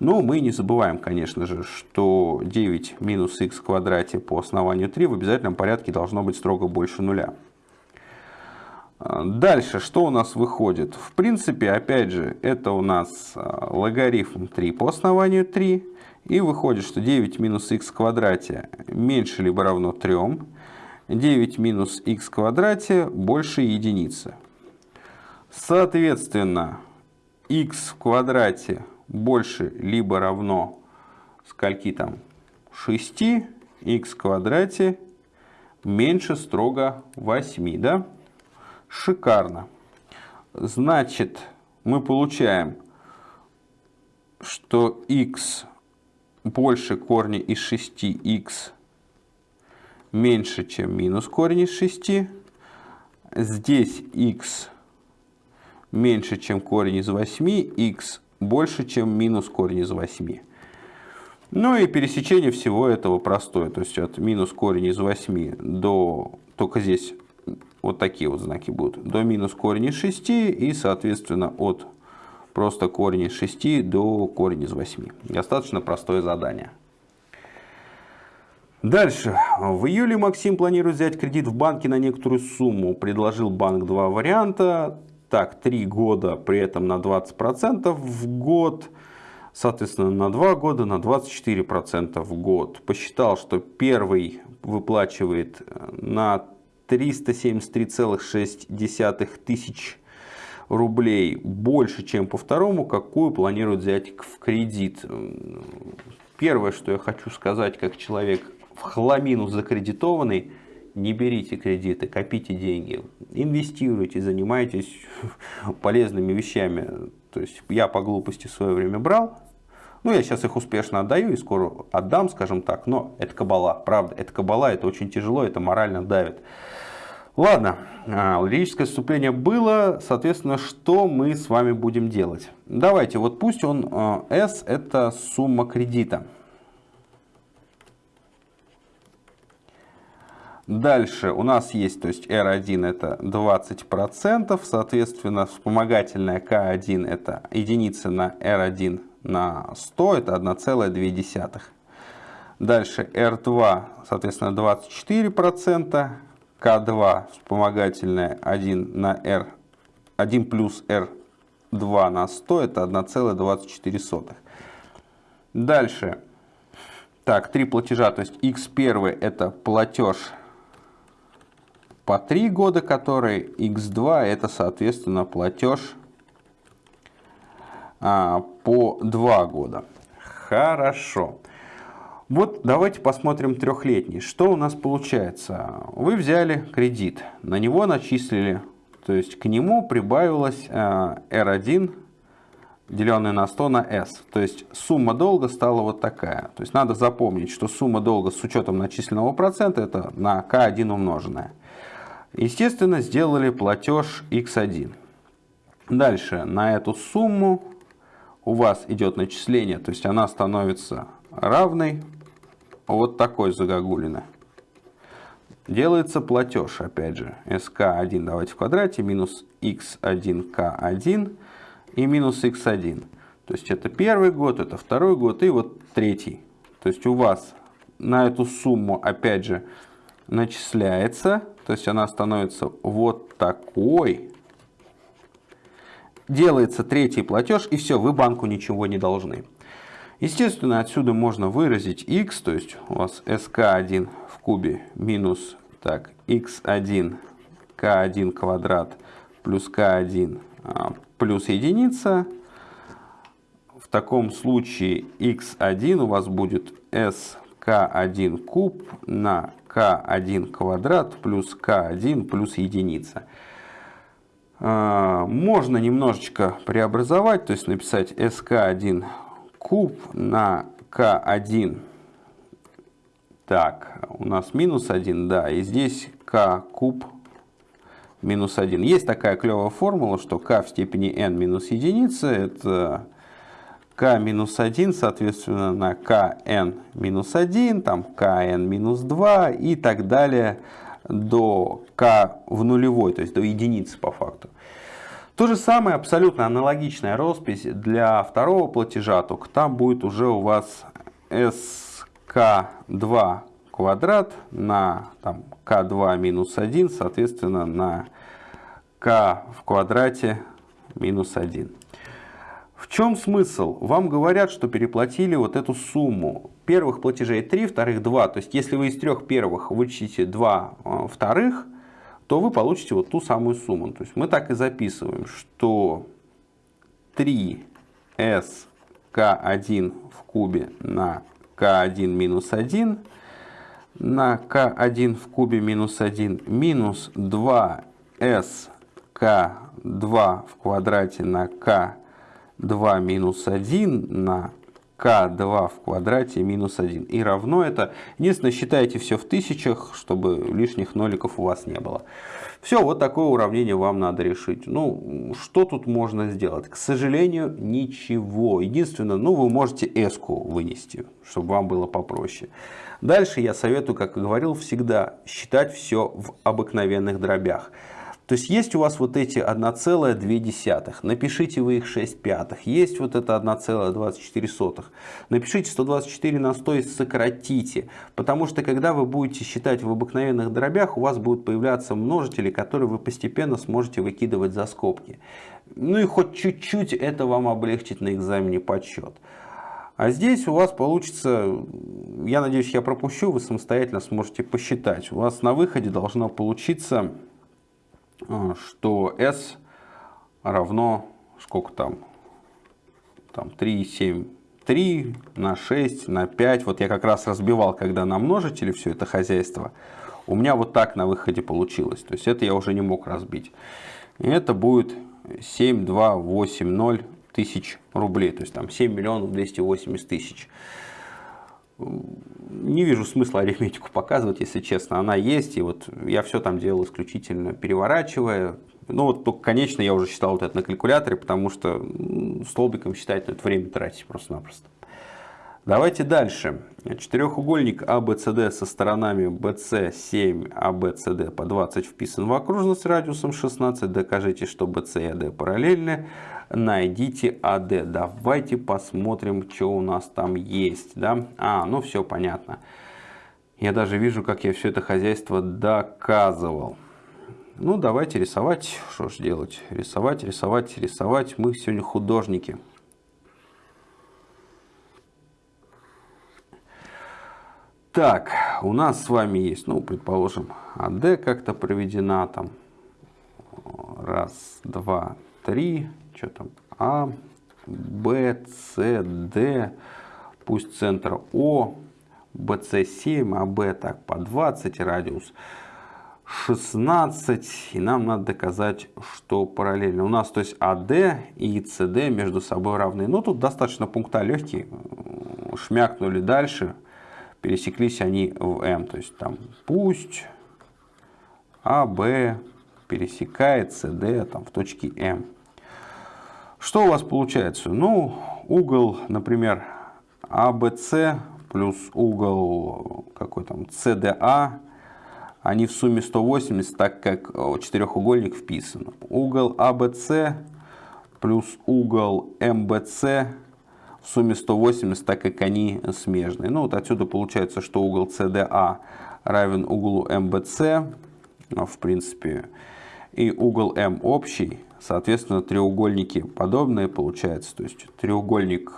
Но мы не забываем, конечно же, что 9 минус х в квадрате по основанию 3 в обязательном порядке должно быть строго больше нуля. Дальше, что у нас выходит? В принципе, опять же, это у нас а, логарифм 3 по основанию 3. И выходит, что 9 минус х в квадрате меньше либо равно 3. 9 минус х квадрате больше единицы. Соответственно, х в квадрате больше либо равно скольки там 6, х в квадрате меньше строго 8, да? Шикарно. Значит, мы получаем, что х больше корня из 6х меньше, чем минус корень из 6. Здесь x меньше, чем корень из 8, x больше, чем минус корень из 8. Ну и пересечение всего этого простое. То есть от минус корень из 8 до, только здесь вот такие вот знаки будут, до минус корень из 6 и, соответственно, от просто корень из 6 до корень из 8. Достаточно простое задание. Дальше. В июле Максим планирует взять кредит в банке на некоторую сумму. Предложил банк два варианта. Так, три года, при этом на 20% в год. Соответственно, на 2 года на 24% в год. Посчитал, что первый выплачивает э, на 373,6 тысяч рублей больше, чем по второму, какую планирует взять в кредит. Первое, что я хочу сказать, как человек в хламину закредитованный, не берите кредиты, копите деньги, инвестируйте, занимайтесь *laughs* полезными вещами. То есть я по глупости в свое время брал, ну я сейчас их успешно отдаю и скоро отдам, скажем так, но это кабала, правда, это кабала, это очень тяжело, это морально давит. Ладно, а, лирическое вступление было, соответственно, что мы с вами будем делать? Давайте, вот пусть он S а, это сумма кредита. Дальше. У нас есть, то есть R1 это 20%, соответственно, вспомогательная K1 это единица на R1 на 100, это 1,2. Дальше R2, соответственно, 24%, K2 вспомогательная 1 на R, 1 плюс R2 на 100, это 1,24. Дальше, так, три платежа, то есть X1 это платеж по 3 года, который x2 это соответственно платеж а, по 2 года. Хорошо. Вот давайте посмотрим трехлетний. Что у нас получается? Вы взяли кредит, на него начислили, то есть к нему прибавилось R1 э, деленное на 100 на S. То есть сумма долга стала вот такая. То есть надо запомнить, что сумма долга с учетом начисленного процента это на К1 умноженное. Естественно, сделали платеж X1. Дальше на эту сумму у вас идет начисление, то есть она становится равной вот такой загогулины. Делается платеж, опять же, sk1 давайте в квадрате, минус x1k1 и минус x1. То есть это первый год, это второй год и вот третий. То есть у вас на эту сумму, опять же, начисляется, то есть она становится вот такой. Делается третий платеж и все, вы банку ничего не должны. Естественно, отсюда можно выразить x, то есть у вас sk1 в кубе минус так, x1 k1 квадрат плюс k1 а, плюс единица. В таком случае x1 у вас будет sk1 куб на k1 квадрат плюс k1 плюс единица. А, можно немножечко преобразовать, то есть написать sk1 куб на k1. Так, у нас минус 1, да, и здесь k куб минус 1. Есть такая клевая формула, что k в степени n минус единица, это k минус 1, соответственно, на kn минус 1, там kn минус 2 и так далее до k в нулевой, то есть до единицы по факту. То же самое, абсолютно аналогичная роспись для второго платежа, только там будет уже у вас sk2 квадрат на там, k2 минус 1, соответственно, на k в квадрате минус 1. В чем смысл? Вам говорят, что переплатили вот эту сумму. Первых платежей 3, вторых 2. То есть, если вы из трех первых вычтите 2 э, вторых, то вы получите вот ту самую сумму. То есть мы так и записываем, что 3s k1 в кубе на k1 минус 1 на k1 в кубе минус 1 минус 2s k2 в квадрате на k2 минус 1 на k2 в квадрате минус 1. И равно это. Единственное, считайте все в тысячах, чтобы лишних ноликов у вас не было. Все, вот такое уравнение вам надо решить. Ну, что тут можно сделать? К сожалению, ничего. Единственное, ну, вы можете s вынести, чтобы вам было попроще. Дальше я советую, как и говорил, всегда считать все в обыкновенных дробях. То есть есть у вас вот эти 1,2, напишите вы их 6 пятых. Есть вот это 1,24. Напишите 124 на 100 и сократите. Потому что когда вы будете считать в обыкновенных дробях, у вас будут появляться множители, которые вы постепенно сможете выкидывать за скобки. Ну и хоть чуть-чуть это вам облегчит на экзамене подсчет. А здесь у вас получится, я надеюсь, я пропущу, вы самостоятельно сможете посчитать. У вас на выходе должно получиться что s равно сколько там, там 3, 7, 3 на 6, на 5. Вот я как раз разбивал, когда на множители все это хозяйство. У меня вот так на выходе получилось. То есть это я уже не мог разбить. И это будет 7, 2, 8, 0 тысяч рублей. То есть там 7 миллионов 280 тысяч не вижу смысла арифметику показывать, если честно. Она есть, и вот я все там делал исключительно переворачивая. Ну вот только, конечно, я уже считал вот это на калькуляторе, потому что столбиком считать, ну, это время тратить просто-напросто. Давайте дальше. Четырехугольник ABCD а со сторонами BC 7, ABCD по 20 вписан в окружность радиусом 16. Докажите, что BC и AD параллельны. Найдите AD. Давайте посмотрим, что у нас там есть. Да? А, ну все понятно. Я даже вижу, как я все это хозяйство доказывал. Ну, давайте рисовать. Что ж делать? Рисовать, рисовать, рисовать. Мы сегодня художники. Так, у нас с вами есть, ну, предположим, АД как-то проведена там. Раз, два, три. Что там? А, Б, С, Д. Пусть центр О. BC 7, AB так по 20, радиус 16. И нам надо доказать, что параллельно. У нас то есть AD и CD между собой равны. Ну тут достаточно пункта легкие. Шмякнули дальше. Пересеклись они в M. То есть там пусть AB пересекает CD там, в точке M. Что у вас получается? Ну, угол, например, ABC плюс угол какой там CDA, они в сумме 180, так как четырехугольник вписан. Угол ABC плюс угол MBC в сумме 180, так как они смежные. Ну вот отсюда получается, что угол CDA равен углу MBC, в принципе, и угол М общий, соответственно, треугольники подобные получается. То есть треугольник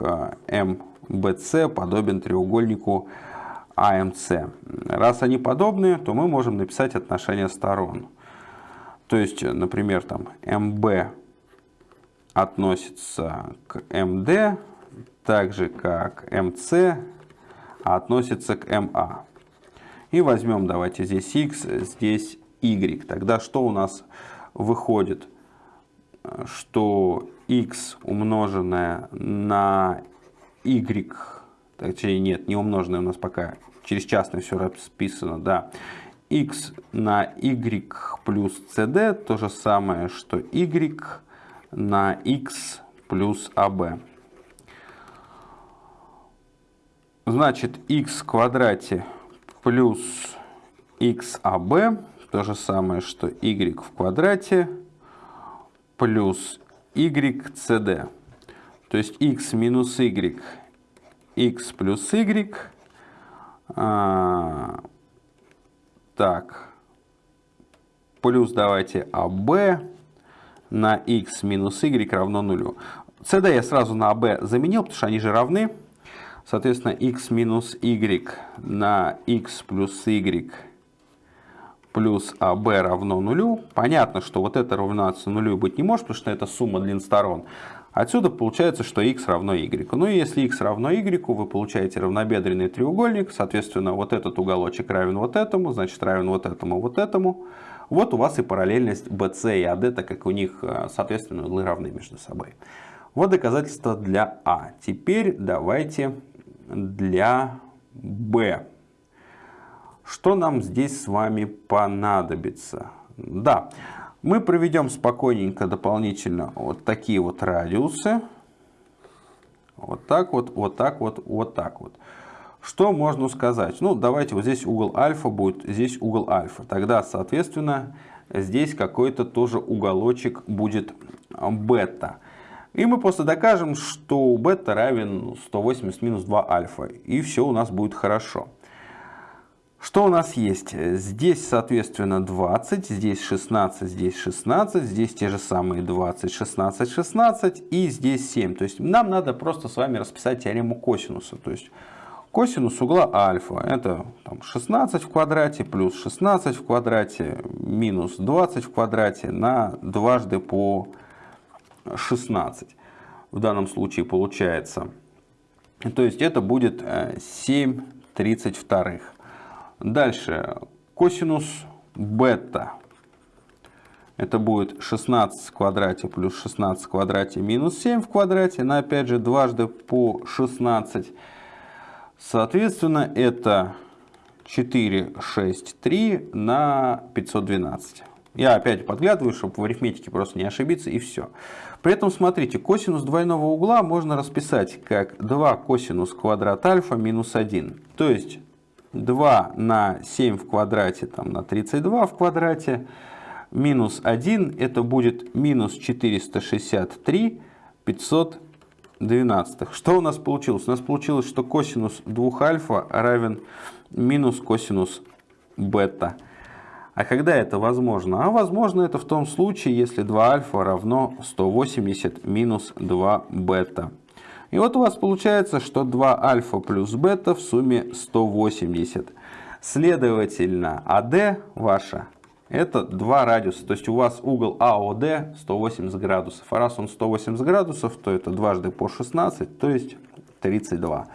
МБЦ а, подобен треугольнику АМС. Раз они подобные, то мы можем написать отношение сторон. То есть, например, там МБ относится к МД, так же как МС относится к МА. И возьмем, давайте здесь x, здесь y. Тогда что у нас выходит? Что x умноженное на y, точнее нет, не умноженное у нас пока через частное все расписано, да, x на y плюс cd то же самое, что y на x плюс ab. Значит, x в квадрате плюс xab то же самое, что y в квадрате плюс ycd. То есть x минус y, x плюс y. А, так, плюс давайте ab на x минус y равно нулю. cd я сразу на ab заменил, потому что они же равны. Соответственно, x минус y на x плюс y плюс АБ равно нулю. Понятно, что вот это равняться нулю быть не может, потому что это сумма длин сторон. Отсюда получается, что x равно y. Ну и если x равно y, вы получаете равнобедренный треугольник. Соответственно, вот этот уголочек равен вот этому, значит равен вот этому, вот этому. Вот у вас и параллельность BC и AD, так как у них, э, соответственно, углы равны между собой. Вот доказательство для А. Теперь давайте для B. Что нам здесь с вами понадобится? Да, мы проведем спокойненько дополнительно вот такие вот радиусы. Вот так вот, вот так вот, вот так вот. Что можно сказать? Ну, давайте вот здесь угол альфа будет, здесь угол альфа. Тогда, соответственно, здесь какой-то тоже уголочек будет бета. И мы просто докажем, что бета равен 180 минус 2 альфа. И все у нас будет хорошо. Что у нас есть? Здесь, соответственно, 20, здесь 16, здесь 16, здесь те же самые 20, 16, 16 и здесь 7. То есть нам надо просто с вами расписать теорему косинуса. То есть косинус угла альфа это там, 16 в квадрате плюс 16 в квадрате минус 20 в квадрате на дважды по 16. В данном случае получается. То есть это будет 7 32. Дальше косинус бета. Это будет 16 в квадрате плюс 16 в квадрате минус 7 в квадрате. На опять же дважды по 16. Соответственно, это 4, 6, 3 на 512. Я опять подглядываю, чтобы в арифметике просто не ошибиться, и все. При этом, смотрите, косинус двойного угла можно расписать как 2 косинус квадрат альфа минус 1. То есть 2 на 7 в квадрате, там, на 32 в квадрате, минус 1, это будет минус 463 512. Что у нас получилось? У нас получилось, что косинус 2 альфа равен минус косинус бета. А когда это возможно? А возможно это в том случае, если 2 альфа равно 180 минус 2 бета. И вот у вас получается, что 2 альфа плюс бета в сумме 180. Следовательно, АД ваша это 2 радиуса. То есть у вас угол АОД 180 градусов. А раз он 180 градусов, то это дважды по 16, то есть 32.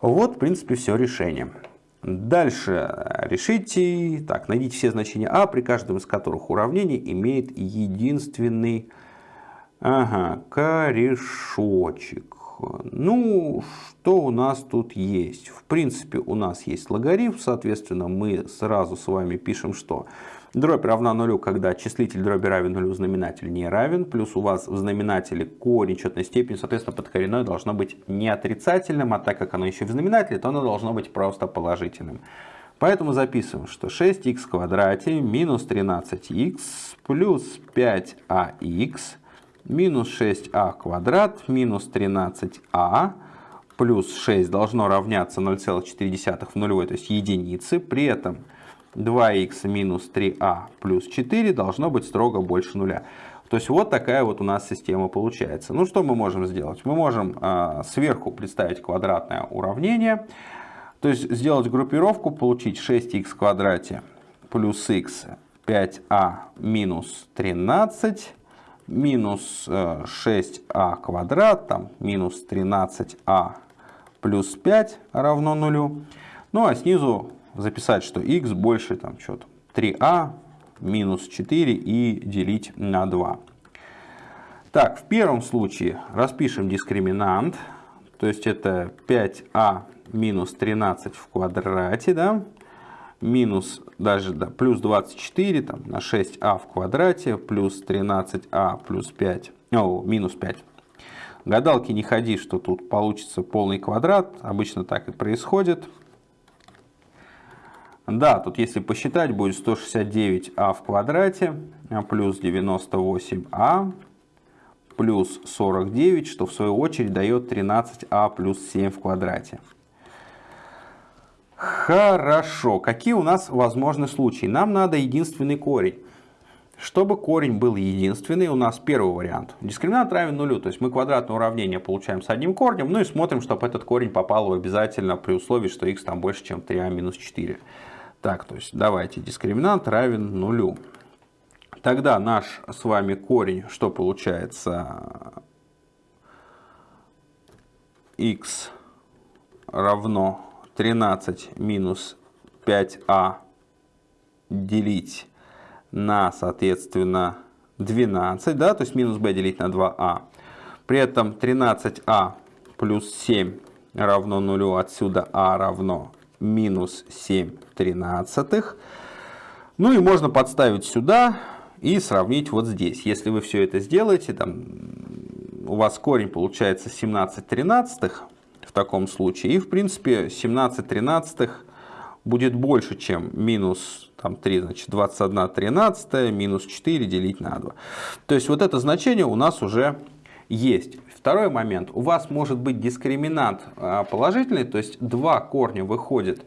Вот, в принципе, все решение. Дальше решите, так, найдите все значения а, при каждом из которых уравнение имеет единственный ага, корешочек. Ну, что у нас тут есть? В принципе, у нас есть логарифм, соответственно, мы сразу с вами пишем, что дробь равна нулю, когда числитель дроби равен нулю, знаменатель не равен, плюс у вас в знаменателе корень четной степени, соответственно, подкоренное должно быть не отрицательным, а так как оно еще в знаменателе, то оно должно быть просто положительным. Поэтому записываем, что 6х в квадрате минус 13х плюс 5ах минус 6а квадрат минус 13а плюс 6 должно равняться 0,4 в нулевой, то есть единицы. При этом 2х минус 3а плюс 4 должно быть строго больше нуля. То есть вот такая вот у нас система получается. Ну что мы можем сделать? Мы можем э, сверху представить квадратное уравнение. То есть сделать группировку, получить 6х в квадрате плюс х 5а минус 13 минус 6а э, квадрат, там минус 13а плюс 5 равно нулю. Ну а снизу записать, что x больше там что-то 3а минус 4 и делить на 2. Так, в первом случае распишем дискриминант, то есть это 5а минус 13 в квадрате, да, минус даже да, плюс 24 там, на 6а в квадрате, плюс 13а плюс 5, о, минус 5. Гадалки не ходи, что тут получится полный квадрат, обычно так и происходит. Да, тут если посчитать, будет 169а в квадрате а плюс 98а плюс 49, что в свою очередь дает 13а плюс 7 в квадрате. Хорошо. Какие у нас возможны случаи? Нам надо единственный корень. Чтобы корень был единственный, у нас первый вариант. Дискриминант равен нулю, то есть мы квадратное уравнение получаем с одним корнем, ну и смотрим, чтобы этот корень попал в обязательно при условии, что x там больше, чем 3а минус 4. Так, то есть давайте дискриминант равен нулю. Тогда наш с вами корень, что получается? x равно 13 минус 5а делить на, соответственно, 12, да, то есть минус b делить на 2а. При этом 13а плюс 7 равно нулю, отсюда а равно минус 7 тринадцатых. Ну и можно подставить сюда и сравнить вот здесь. Если вы все это сделаете, там, у вас корень получается 17 тринадцатых в таком случае. И в принципе 17 тринадцатых будет больше, чем минус там, 3, значит 21 13 минус 4 делить на 2. То есть вот это значение у нас уже есть. Второй момент. У вас может быть дискриминант а, положительный, то есть два корня выходят,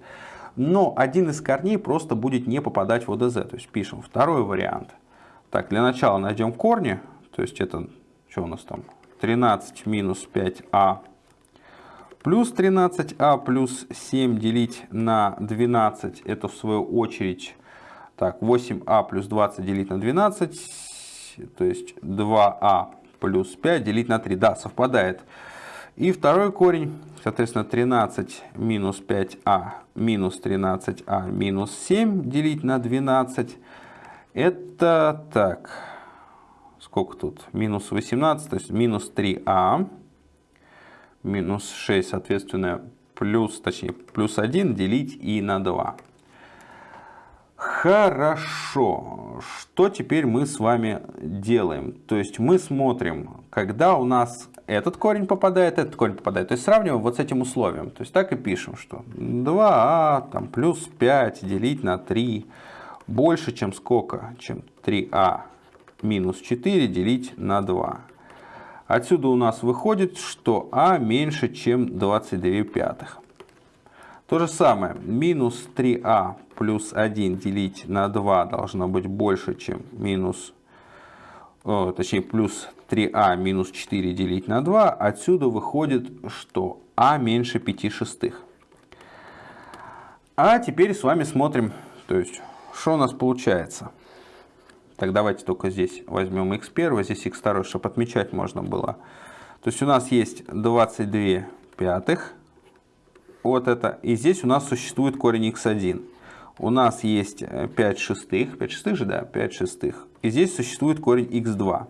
но один из корней просто будет не попадать в ОДЗ. То есть пишем второй вариант. Так, для начала найдем корни. То есть это, что у нас там, 13 минус 5а плюс 13а плюс 7 делить на 12. Это в свою очередь, так, 8а плюс 20 делить на 12. То есть 2а плюс 5 делить на 3. Да, совпадает. И второй корень, соответственно, 13 минус 5а минус 13а минус 7 делить на 12. Это так, сколько тут? Минус 18, то есть минус 3а минус 6, соответственно, плюс, точнее, плюс 1 делить и на 2. Хорошо. Что теперь мы с вами делаем? То есть мы смотрим, когда у нас этот корень попадает, этот корень попадает. То есть сравниваем вот с этим условием. То есть так и пишем, что 2а а, там, плюс 5 делить на 3 больше, чем сколько? Чем 3а минус 4 делить на 2. Отсюда у нас выходит, что а меньше, чем 22 пятых. То же самое, минус 3а плюс 1 делить на 2 должно быть больше, чем минус, о, точнее, плюс 3а минус 4 делить на 2. Отсюда выходит, что а меньше 5 шестых. А теперь с вами смотрим, то есть, что у нас получается. Так, давайте только здесь возьмем x1, здесь x2, чтобы отмечать можно было. То есть у нас есть 22 пятых вот это, и здесь у нас существует корень x1. У нас есть 5 шестых, 5 шестых же, да, 5 шестых. И здесь существует корень x2.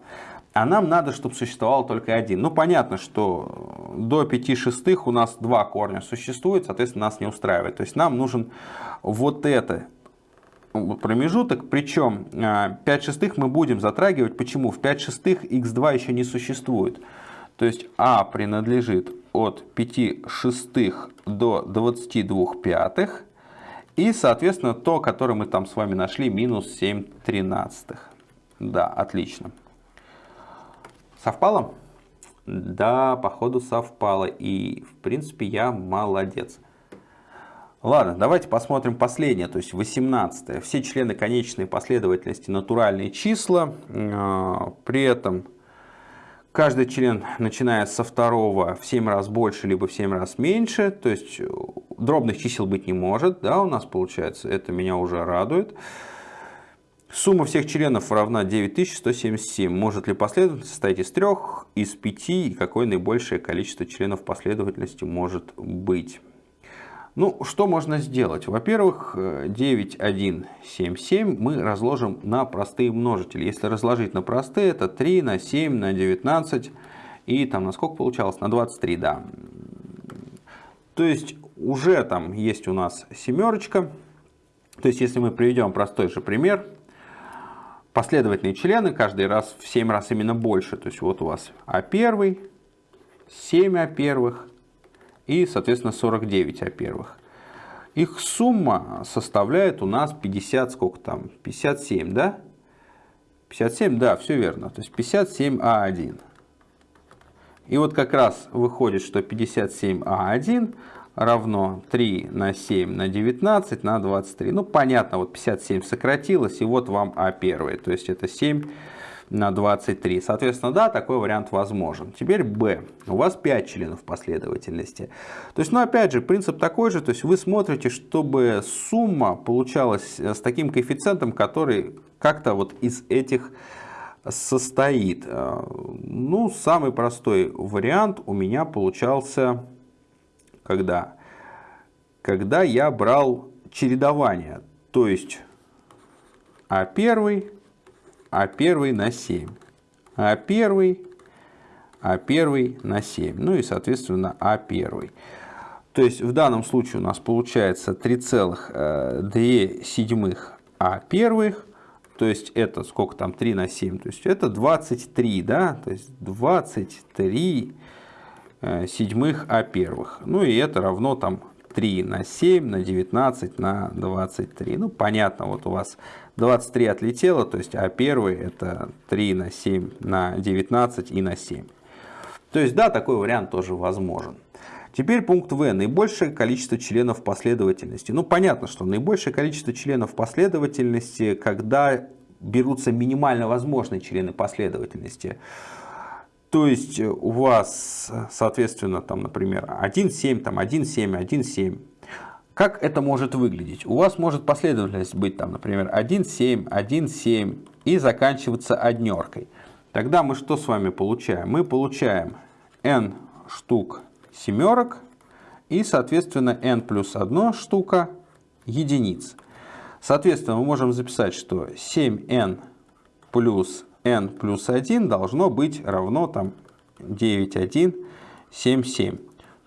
А нам надо, чтобы существовал только один. Ну, понятно, что до 5 шестых у нас два корня существует, соответственно, нас не устраивает. То есть нам нужен вот это промежуток, причем 5 а, шестых мы будем затрагивать. Почему? В 5 шестых x2 еще не существует. То есть а принадлежит от 5 шестых до 22 пятых. И, соответственно, то, которое мы там с вами нашли, минус 7 тринадцатых. Да, отлично. Совпало? Да, походу совпало. И, в принципе, я молодец. Ладно, давайте посмотрим последнее, то есть 18. Все члены конечной последовательности натуральные числа. А, при этом каждый член, начиная со второго, в 7 раз больше, либо в 7 раз меньше. То есть дробных чисел быть не может. Да, у нас получается, это меня уже радует. Сумма всех членов равна 9177. Может ли последовательность состоять из трех, из пяти и какое наибольшее количество членов последовательности может быть? Ну, что можно сделать? Во-первых, 9177 мы разложим на простые множители. Если разложить на простые, это 3 на 7 на 19 и там на сколько получалось? На 23, да. То есть уже там есть у нас семерочка. То есть если мы приведем простой же пример, последовательные члены каждый раз в 7 раз именно больше. То есть вот у вас А1, 7 А1 и, соответственно, 49 А1. Их сумма составляет у нас 50, сколько там, 57, да? 57, да, все верно. То есть 57А1. И вот как раз выходит, что 57А1 равно 3 на 7 на 19 на 23. Ну, понятно, вот 57 сократилось, и вот вам А1. То есть это 7 на 23. Соответственно, да, такой вариант возможен. Теперь Б. У вас 5 членов последовательности. То есть, ну, опять же, принцип такой же. То есть, вы смотрите, чтобы сумма получалась с таким коэффициентом, который как-то вот из этих состоит. Ну, самый простой вариант у меня получался когда? Когда я брал чередование, то есть А1, А1 на 7, А1, А1 на 7, ну и соответственно А1. То есть в данном случае у нас получается 3,2 седьмых А1, то есть это сколько там 3 на 7, то есть это 23, да, то есть 23 Э, седьмых А первых. Ну и это равно там 3 на 7 на 19 на 23. Ну понятно, вот у вас 23 отлетело, то есть А первый это 3 на 7 на 19 и на 7. То есть да, такой вариант тоже возможен. Теперь пункт В. Наибольшее количество членов последовательности. Ну понятно, что наибольшее количество членов последовательности, когда берутся минимально возможные члены последовательности. То есть э, у вас, соответственно, там, например, 1,7, там 1,7, 1,7. Как это может выглядеть? У вас может последовательность быть, там, например, 1,7, 1,7 и заканчиваться однеркой. Тогда мы что с вами получаем? Мы получаем n штук семерок и, соответственно, n плюс 1 штука единиц. Соответственно, мы можем записать, что 7n плюс n плюс 1 должно быть равно там 9,177.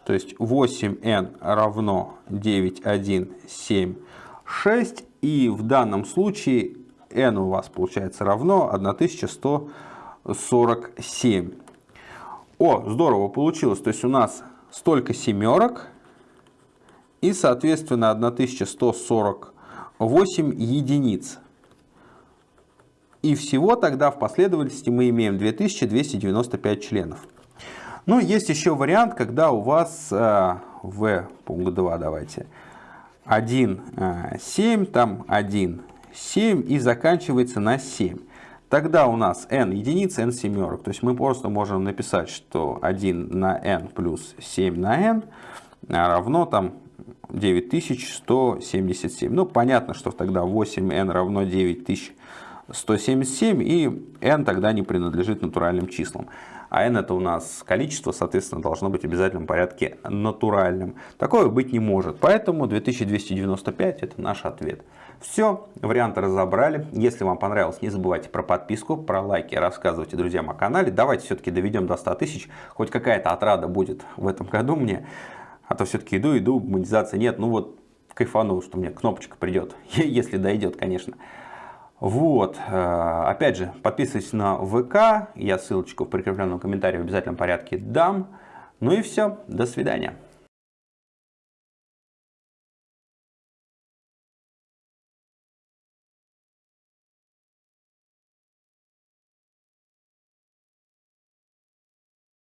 То есть 8n равно 9,176. И в данном случае n у вас получается равно 1147. О, здорово получилось. То есть у нас столько семерок и, соответственно, 1148 единиц. И всего тогда в последовательности мы имеем 2295 членов. Ну, есть еще вариант, когда у вас э, в пункт 2 давайте 1, э, 7, там 1, 7 и заканчивается на 7. Тогда у нас n единица, n семерок. То есть мы просто можем написать, что 1 на n плюс 7 на n равно там 9177. Ну, понятно, что тогда 8n равно 9000 177, и n тогда не принадлежит натуральным числам. а n это у нас количество, соответственно, должно быть в обязательном порядке натуральным. Такое быть не может, поэтому 2295 это наш ответ. Все, варианты разобрали. Если вам понравилось, не забывайте про подписку, про лайки, рассказывайте друзьям о канале. Давайте все-таки доведем до 100 тысяч, хоть какая-то отрада будет в этом году мне. А то все-таки иду, иду, монетизации нет. Ну вот, кайфану, что мне кнопочка придет, *laughs* если дойдет, конечно. Вот, э, опять же, подписывайтесь на ВК, я ссылочку в прикрепленном комментарии в обязательном порядке дам. Ну и все, до свидания.